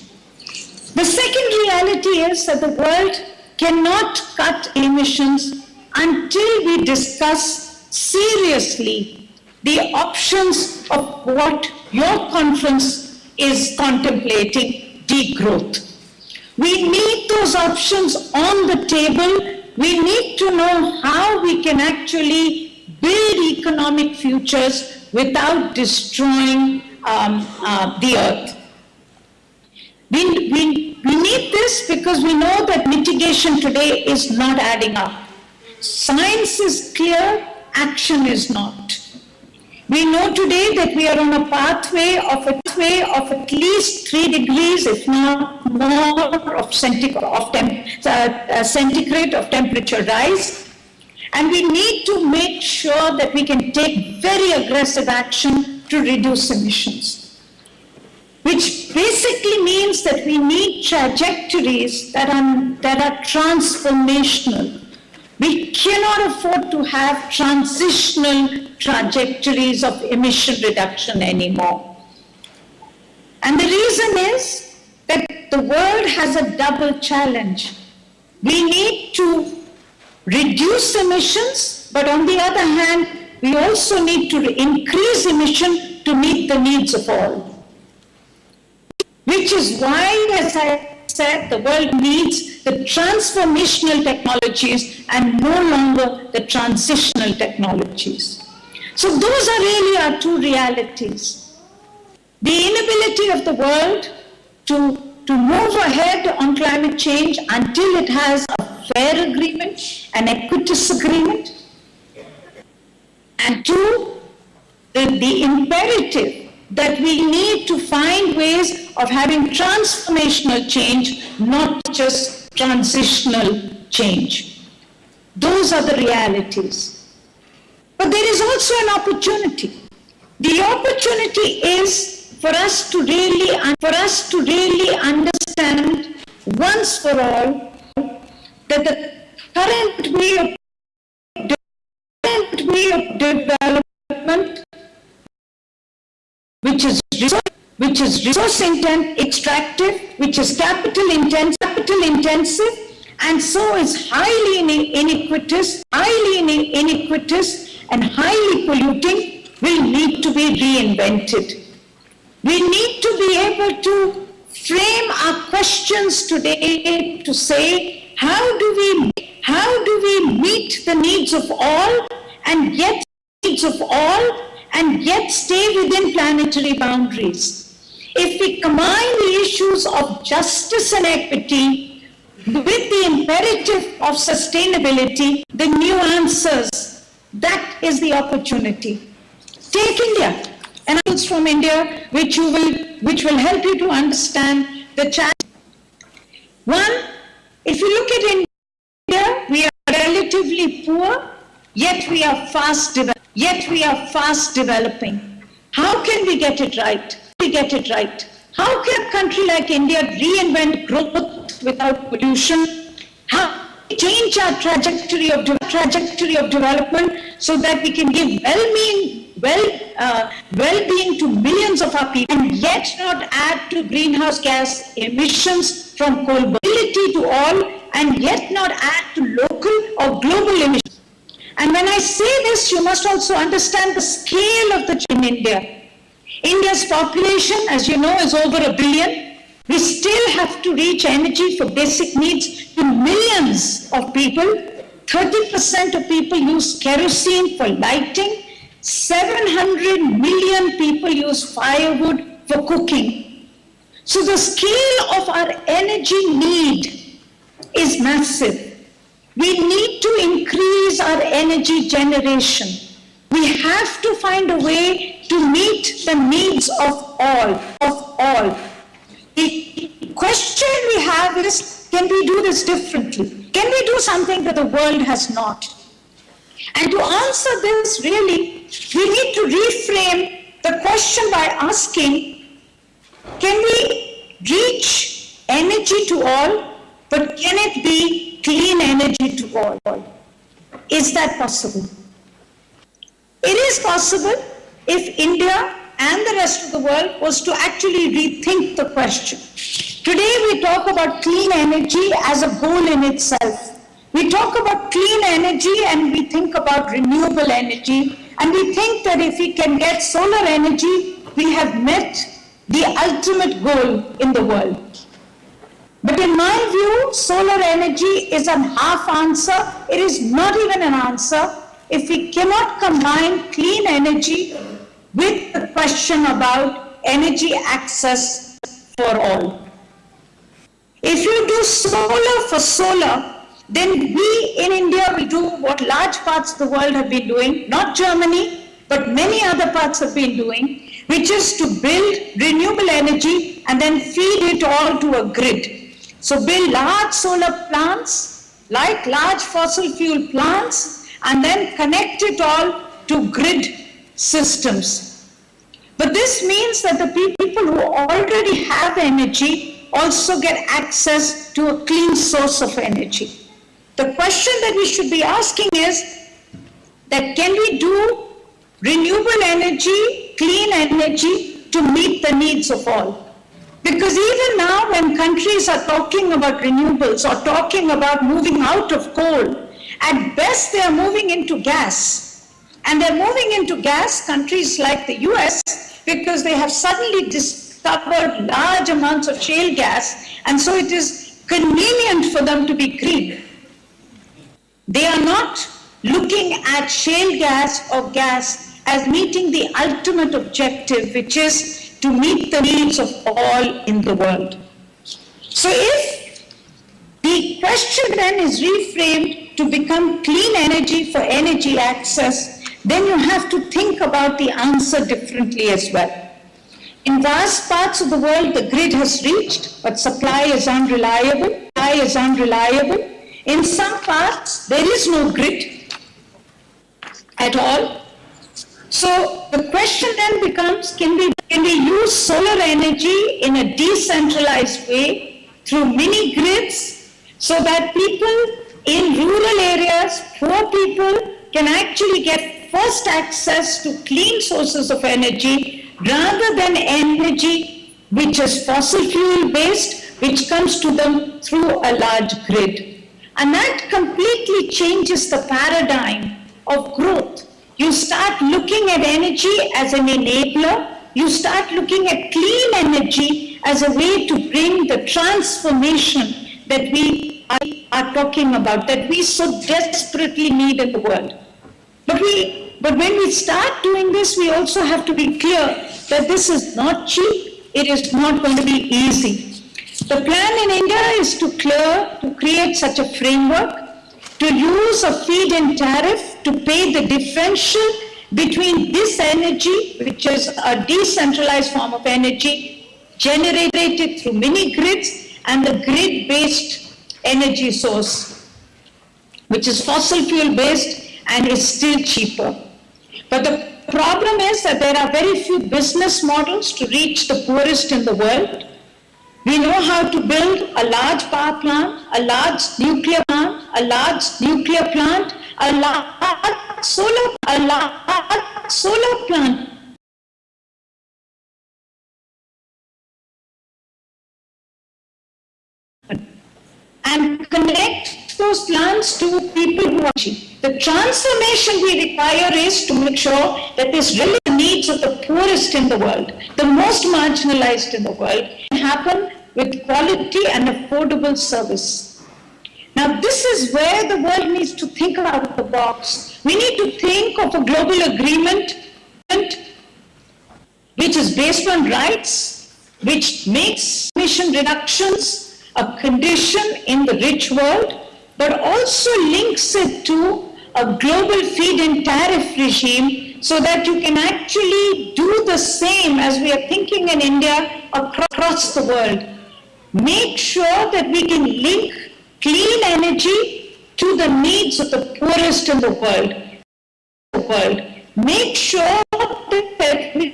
The second reality is that the world cannot cut emissions until we discuss seriously the options of what your conference is contemplating, degrowth. We need those options on the table. We need to know how we can actually build economic futures without destroying um, uh, the earth. We, we, we need this because we know that mitigation today is not adding up. Science is clear, action is not. We know today that we are on a pathway of a pathway of at least three degrees, if not more, of centigrade of, uh, uh, centigrade of temperature rise. And we need to make sure that we can take very aggressive action to reduce emissions which basically means that we need trajectories that are, that are transformational. We cannot afford to have transitional trajectories of emission reduction anymore. And the reason is that the world has a double challenge. We need to reduce emissions, but on the other hand, we also need to increase emission to meet the needs of all. Which is why, as I said, the world needs the transformational technologies and no longer the transitional technologies. So those are really our two realities. The inability of the world to, to move ahead on climate change until it has a fair agreement, an equitous agreement. And two, the, the imperative that we need to find ways of having transformational change, not just transitional change. Those are the realities. But there is also an opportunity. The opportunity is for us to really, for us to really understand once for all that the current way of, current way of development which is which is resource intent, extractive, which is capital intense, capital intensive, and so is highly iniquitous, highly iniquitous, and highly polluting, will need to be reinvented. We need to be able to frame our questions today to say, how do we, how do we meet the needs of all and yet needs of all and yet stay within planetary boundaries? If we combine the issues of justice and equity with the imperative of sustainability, the new answers, that is the opportunity. Take India, and from India, which you will, which will help you to understand the challenge. One, if you look at India, we are relatively poor, yet we are fast. Yet we are fast developing. How can we get it right? We get it right. How can a country like India reinvent growth without pollution? How change our trajectory of trajectory of development so that we can give well-being, well, uh, well-being to millions of our people, and yet not add to greenhouse gas emissions from coal mobility to all, and yet not add to local or global emissions. And when I say this, you must also understand the scale of the ch- in India. India's population, as you know, is over a billion. We still have to reach energy for basic needs to millions of people. 30% of people use kerosene for lighting. 700 million people use firewood for cooking. So the scale of our energy need is massive. We need to increase our energy generation. We have to find a way to meet the needs of all, of all. The question we have is, can we do this differently? Can we do something that the world has not? And to answer this, really, we need to reframe the question by asking, can we reach energy to all, but can it be clean energy to all? Is that possible? It is possible if India and the rest of the world was to actually rethink the question. Today we talk about clean energy as a goal in itself. We talk about clean energy and we think about renewable energy and we think that if we can get solar energy, we have met the ultimate goal in the world. But in my view, solar energy is a half answer. It is not even an answer if we cannot combine clean energy with the question about energy access for all. If you do solar for solar, then we in India will do what large parts of the world have been doing, not Germany, but many other parts have been doing, which is to build renewable energy and then feed it all to a grid. So build large solar plants, like large fossil fuel plants, and then connect it all to grid systems. But this means that the people who already have energy also get access to a clean source of energy. The question that we should be asking is that can we do renewable energy, clean energy to meet the needs of all? Because even now when countries are talking about renewables or talking about moving out of coal, at best they are moving into gas. And they're moving into gas countries like the US because they have suddenly discovered large amounts of shale gas and so it is convenient for them to be green. They are not looking at shale gas or gas as meeting the ultimate objective, which is to meet the needs of all in the world. So if the question then is reframed to become clean energy for energy access, then you have to think about the answer differently as well. In vast parts of the world, the grid has reached, but supply is unreliable. Supply is unreliable. In some parts, there is no grid at all. So the question then becomes, can we, can we use solar energy in a decentralized way through mini grids so that people in rural areas, poor people can actually get first access to clean sources of energy rather than energy which is fossil fuel based, which comes to them through a large grid. And that completely changes the paradigm of growth. You start looking at energy as an enabler. You start looking at clean energy as a way to bring the transformation that we are talking about, that we so desperately need in the world. But, we, but when we start doing this, we also have to be clear that this is not cheap. It is not going to be easy. The plan in India is to clear, to create such a framework, to use a feed-in tariff to pay the differential between this energy, which is a decentralized form of energy, generated through mini grids, and the grid-based energy source, which is fossil fuel based and is still cheaper. But the problem is that there are very few business models to reach the poorest in the world. We know how to build a large power plant, a large nuclear plant, a large nuclear plant, a large solar, a large solar plant. And connect those plants to people who are cheap. The transformation we require is to make sure that this really the needs of the poorest in the world, the most marginalized in the world, happen with quality and affordable service. Now this is where the world needs to think out of the box. We need to think of a global agreement which is based on rights, which makes emission reductions a condition in the rich world, but also links it to a global feed-in tariff regime so that you can actually do the same as we are thinking in India across the world. Make sure that we can link clean energy to the needs of the poorest in the world. World. Make sure that we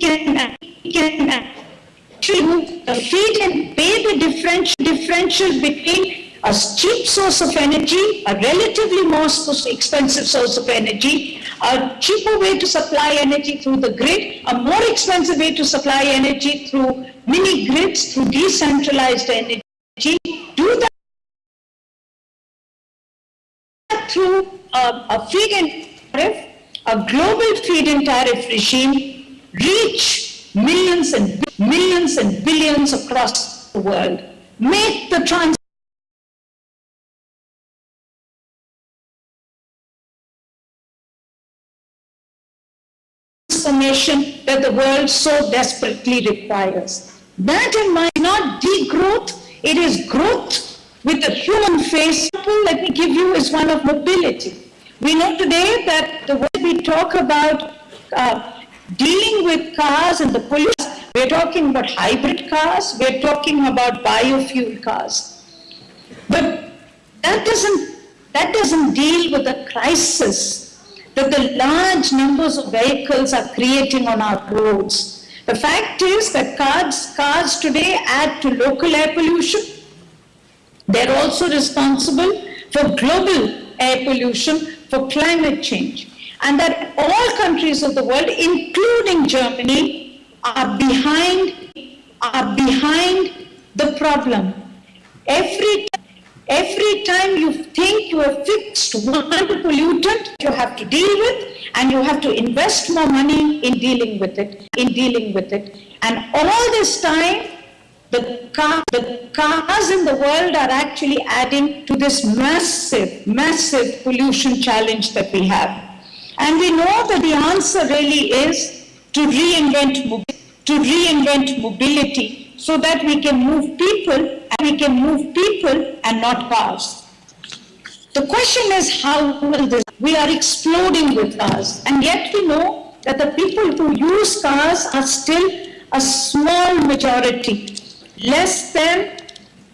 can, we can to feed and pay the differential, differential between a cheap source of energy, a relatively more expensive source of energy, a cheaper way to supply energy through the grid, a more expensive way to supply energy through mini grids, through decentralized energy. Do that through a, a feed-in tariff, a global feed-in tariff regime, reach millions and millions and billions across the world. Make the trans transformation that the world so desperately requires. That in mind, not degrowth, it is growth with a human face. Example Let me give you is one of mobility. We know today that the way we talk about uh, dealing with cars and the pollution, we're talking about hybrid cars, we're talking about biofuel cars. But that doesn't, that doesn't deal with the crisis that the large numbers of vehicles are creating on our roads. The fact is that cars, cars today add to local air pollution. They're also responsible for global air pollution, for climate change. And that all countries of the world, including Germany, are behind, are behind the problem. Every Every time you think you have fixed one pollutant you have to deal with, and you have to invest more money in dealing with it, in dealing with it. And all this time, the, car, the cars in the world are actually adding to this massive, massive pollution challenge that we have. And we know that the answer really is to reinvent, to reinvent mobility so that we can move people and we can move people and not cars. The question is how will this, we are exploding with cars and yet we know that the people who use cars are still a small majority. Less than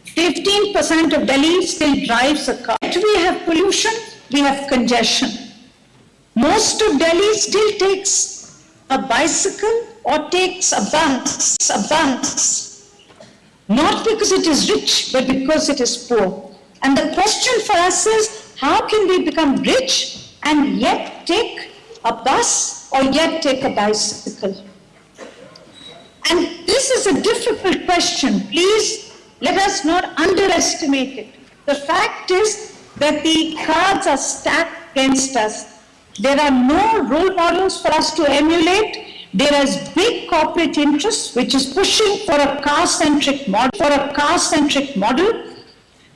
15% of Delhi still drives a car. Yet we have pollution, we have congestion. Most of Delhi still takes a bicycle or takes a bus, a bus. Not because it is rich, but because it is poor. And the question for us is, how can we become rich and yet take a bus or yet take a bicycle? And this is a difficult question. Please let us not underestimate it. The fact is that the cards are stacked against us. There are no role models for us to emulate. There is big corporate interest which is pushing for a car-centric model. For a car-centric model,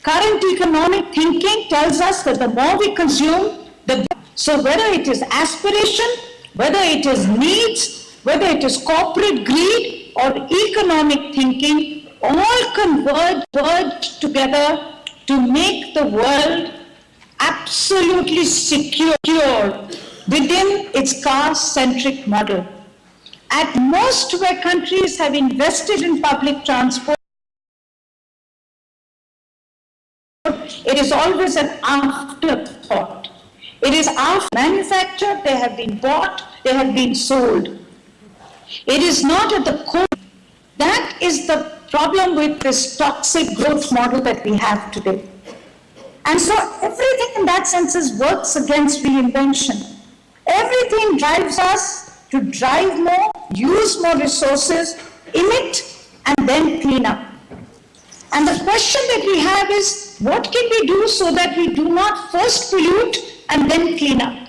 current economic thinking tells us that the more we consume, the so whether it is aspiration, whether it is needs, whether it is corporate greed or economic thinking, all converge, together to make the world absolutely secure within its car-centric model. At most where countries have invested in public transport, it is always an afterthought. It is after manufactured, they have been bought, they have been sold. It is not at the core. That is the problem with this toxic growth model that we have today. And so everything in that sense is works against reinvention. Everything drives us to drive more, use more resources, emit, and then clean up. And the question that we have is, what can we do so that we do not first pollute and then clean up?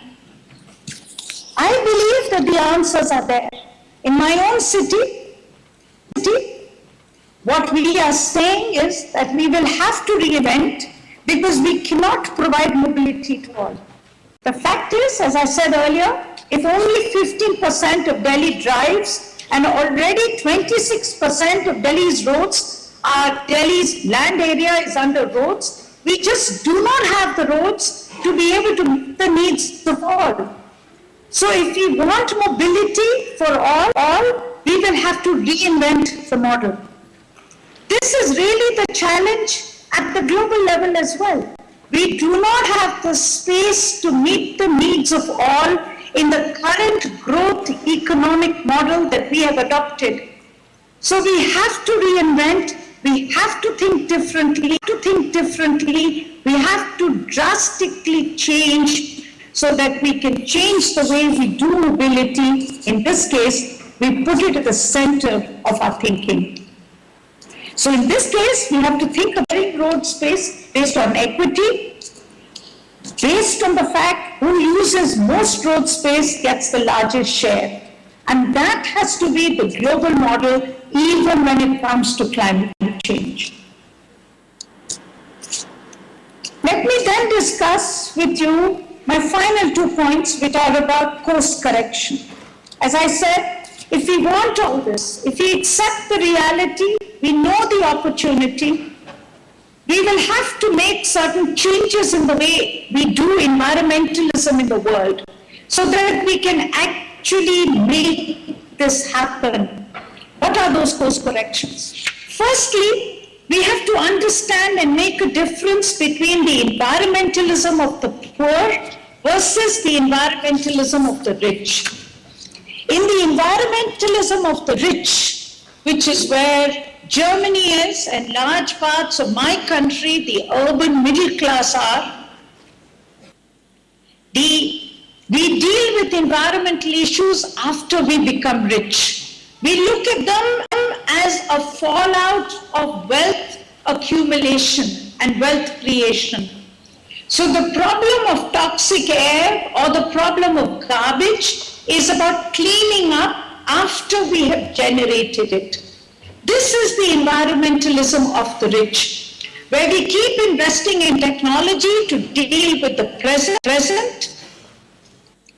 I believe that the answers are there. In my own city, city, what we are saying is that we will have to reinvent because we cannot provide mobility to all. The fact is, as I said earlier, if only 15% of Delhi drives and already 26% of Delhi's roads are Delhi's land area is under roads, we just do not have the roads to be able to meet the needs of all. So if we want mobility for all, all, we will have to reinvent the model. This is really the challenge at the global level as well. We do not have the space to meet the needs of all in the current growth economic model that we have adopted. So we have to reinvent, we have to think differently, to think differently, we have to drastically change so that we can change the way we do mobility. In this case, we put it at the center of our thinking. So in this case, we have to think of very road space based on equity, based on the fact who uses most road space gets the largest share. And that has to be the global model even when it comes to climate change. Let me then discuss with you my final two points which are about course correction. As I said, if we want all this, if we accept the reality, we know the opportunity, we will have to make certain changes in the way we do environmentalism in the world so that we can actually make this happen. What are those course corrections? Firstly, we have to understand and make a difference between the environmentalism of the poor versus the environmentalism of the rich. In the environmentalism of the rich, which is where Germany is and large parts of my country, the urban middle class are, the, we deal with environmental issues after we become rich. We look at them as a fallout of wealth accumulation and wealth creation. So the problem of toxic air or the problem of garbage is about cleaning up after we have generated it. This is the environmentalism of the rich, where we keep investing in technology to deal with the present,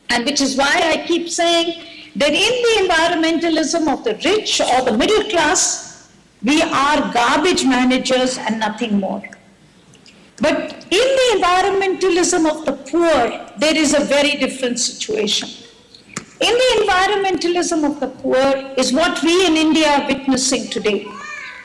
and which is why I keep saying that in the environmentalism of the rich or the middle class, we are garbage managers and nothing more. But in the environmentalism of the poor, there is a very different situation. In the environmentalism of the poor is what we in India are witnessing today.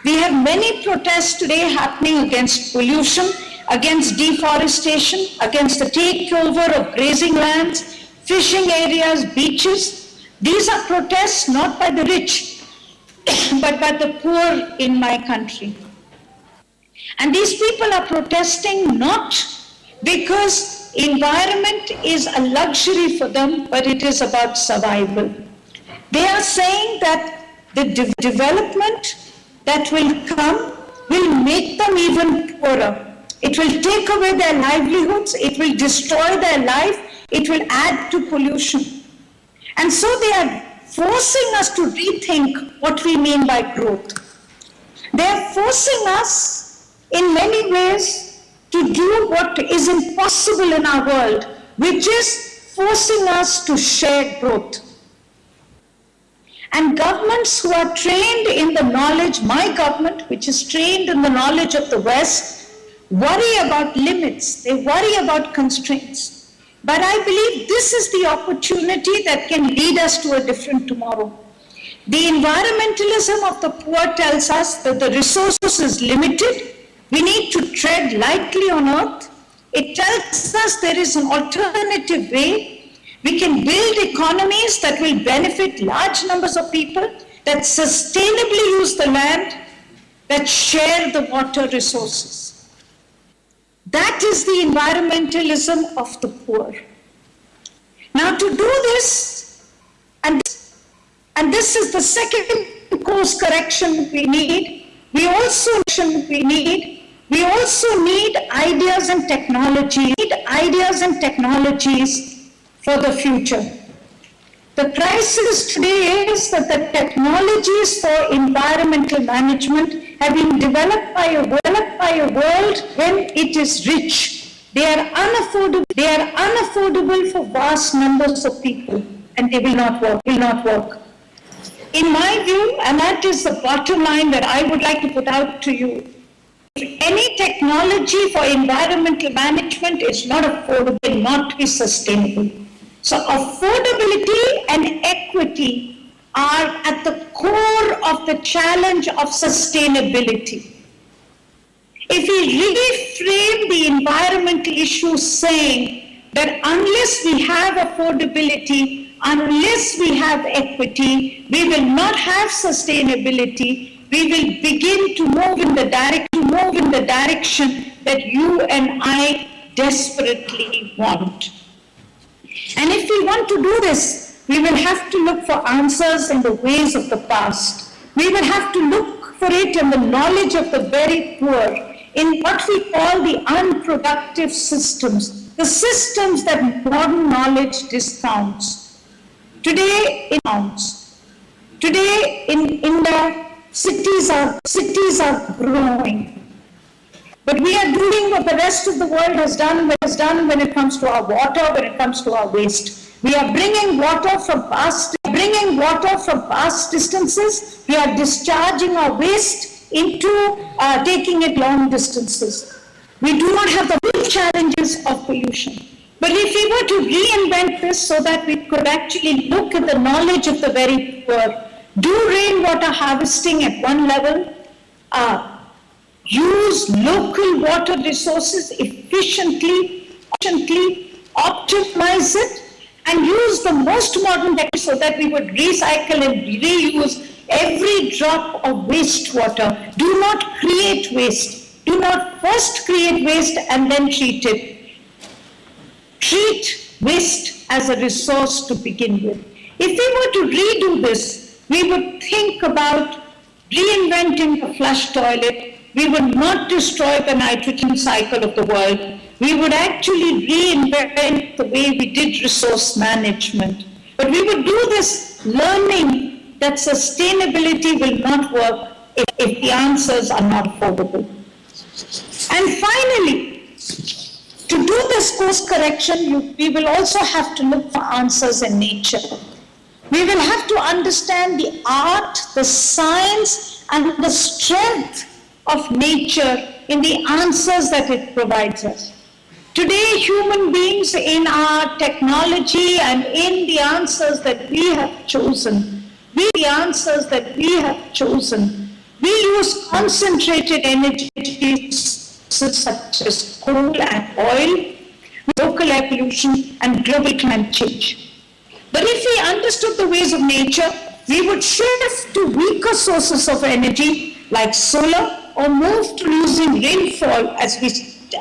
We have many protests today happening against pollution, against deforestation, against the takeover of grazing lands, fishing areas, beaches. These are protests not by the rich, but by the poor in my country. And these people are protesting not because environment is a luxury for them, but it is about survival. They are saying that the de development that will come will make them even poorer. It will take away their livelihoods, it will destroy their life, it will add to pollution. And so they are forcing us to rethink what we mean by growth. They are forcing us in many ways to do what is impossible in our world, which is forcing us to share growth. And governments who are trained in the knowledge, my government, which is trained in the knowledge of the West, worry about limits, they worry about constraints. But I believe this is the opportunity that can lead us to a different tomorrow. The environmentalism of the poor tells us that the resource is limited, we need to tread lightly on earth. It tells us there is an alternative way. We can build economies that will benefit large numbers of people, that sustainably use the land, that share the water resources. That is the environmentalism of the poor. Now to do this, and, and this is the second course correction we need, we also need we also need ideas and technology, need ideas and technologies for the future. The crisis today is that the technologies for environmental management have been developed by a, developed by a world when it is rich. They are unaffordable. They are unaffordable for vast numbers of people, and they will not work. Will not work. In my view, and that is the bottom line that I would like to put out to you, any technology for environmental management is not affordable, not be sustainable. So affordability and equity are at the core of the challenge of sustainability. If we reframe the environmental issue saying that unless we have affordability, unless we have equity, we will not have sustainability, we will begin to move in the move in the direction that you and I desperately want. And if we want to do this, we will have to look for answers in the ways of the past. We will have to look for it in the knowledge of the very poor, in what we call the unproductive systems, the systems that modern knowledge discounts. Today in counts. Today in India, cities are cities are growing. But we are doing what the rest of the world has done, has done when it comes to our water, when it comes to our waste. We are bringing water from past, bringing water from past distances. We are discharging our waste into uh, taking it long distances. We do not have the big challenges of pollution. But if we were to reinvent this so that we could actually look at the knowledge of the very poor, do rainwater harvesting at one level, uh, use local water resources efficiently, efficiently optimize it, and use the most modern techniques so that we would recycle and reuse every drop of wastewater. Do not create waste. Do not first create waste and then treat it. Treat waste as a resource to begin with. If we were to redo this, we would think about reinventing the flush toilet, we would not destroy the nitrogen cycle of the world. We would actually reinvent the way we did resource management. But we would do this learning that sustainability will not work if, if the answers are not affordable. And finally, to do this course correction, you, we will also have to look for answers in nature. We will have to understand the art, the science, and the strength of nature in the answers that it provides us. Today, human beings in our technology and in the answers that we have chosen, we the answers that we have chosen, we use concentrated energy such as coal and oil, local air pollution and global climate change. But if we understood the ways of nature, we would shift to weaker sources of energy like solar, or move to using rainfall as, we,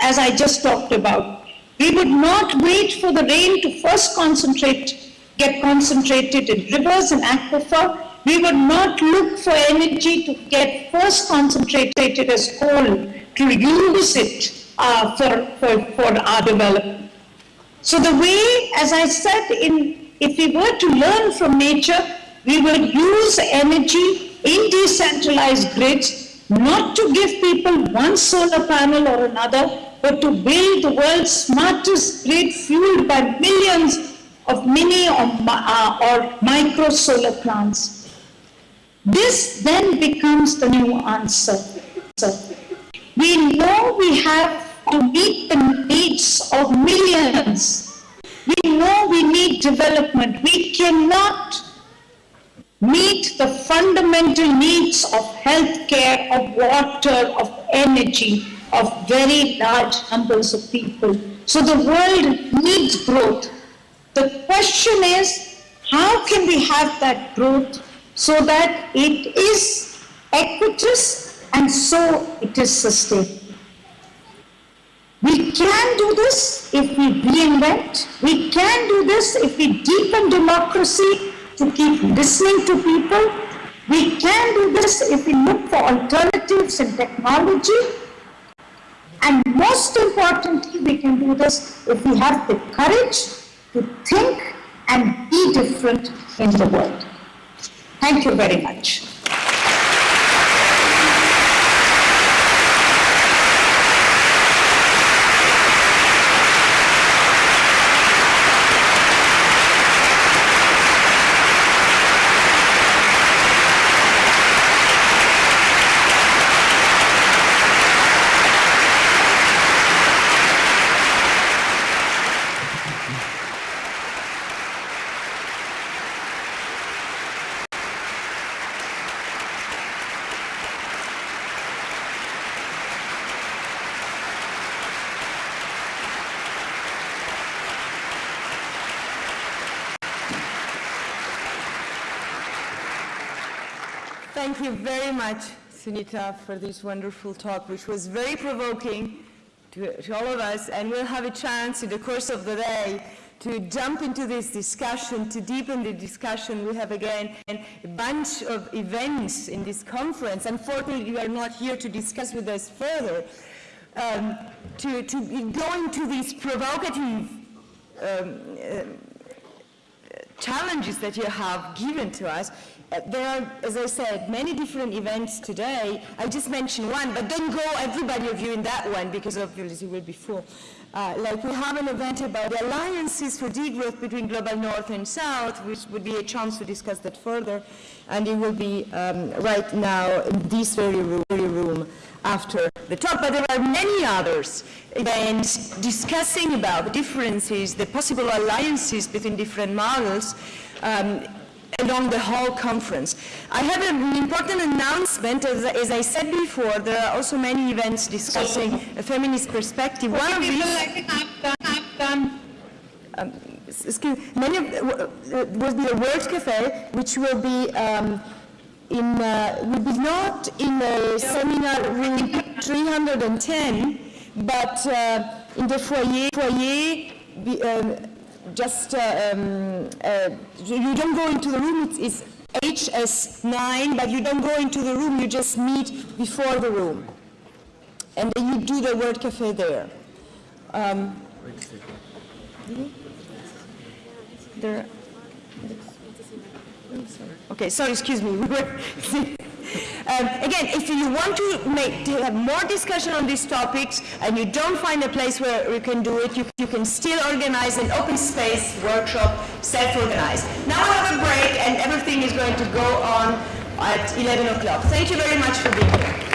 as I just talked about. We would not wait for the rain to first concentrate, get concentrated in rivers and aquifer. We would not look for energy to get first concentrated as coal to use it uh, for, for, for our development. So the way, as I said, in, if we were to learn from nature, we would use energy in decentralized grids not to give people one solar panel or another, but to build the world's smartest grid fueled by millions of mini or, uh, or micro solar plants. This then becomes the new answer. We know we have to meet the needs of millions. We know we need development. We cannot meet the fundamental needs of healthcare, of water, of energy, of very large numbers of people. So the world needs growth. The question is, how can we have that growth so that it is equitous and so it is sustainable? We can do this if we reinvent. We can do this if we deepen democracy to keep listening to people. We can do this if we look for alternatives in technology. And most importantly, we can do this if we have the courage to think and be different in the world. Thank you very much. Thank you very much, Sunita, for this wonderful talk, which was very provoking to, to all of us, and we'll have a chance in the course of the day to jump into this discussion, to deepen the discussion. We have again a bunch of events in this conference. Unfortunately, you are not here to discuss with us further. Um, to, to go into these provocative um, uh, challenges that you have given to us. There are, as I said, many different events today. I just mentioned one, but don't go everybody of you in that one because obviously it will be full. Uh, like we have an event about the alliances for degrowth between global north and south, which would be a chance to discuss that further, and it will be um, right now in this very room, very room after the talk, but there are many others events discussing about the differences, the possible alliances between different models um, along the whole conference. I have an important announcement. As, as, I said before, there are also many events discussing a feminist perspective. One of these... have done, have done. Um, excuse, many of, uh, will be a World Cafe, which will be um, in, uh, will be not in the seminar room 310, but uh, in the foyer, foyer be, um, just, uh, um, uh, you don't go into the room, it's, it's HS9, but you don't go into the room, you just meet before the room. And then you do the World Cafe there. Um, there, Okay, sorry, excuse me. um, again, if you want to, make, to have more discussion on these topics and you don't find a place where you can do it, you, you can still organize an open space workshop, self-organized. Now we have a break and everything is going to go on at 11 o'clock. Thank you very much for being here.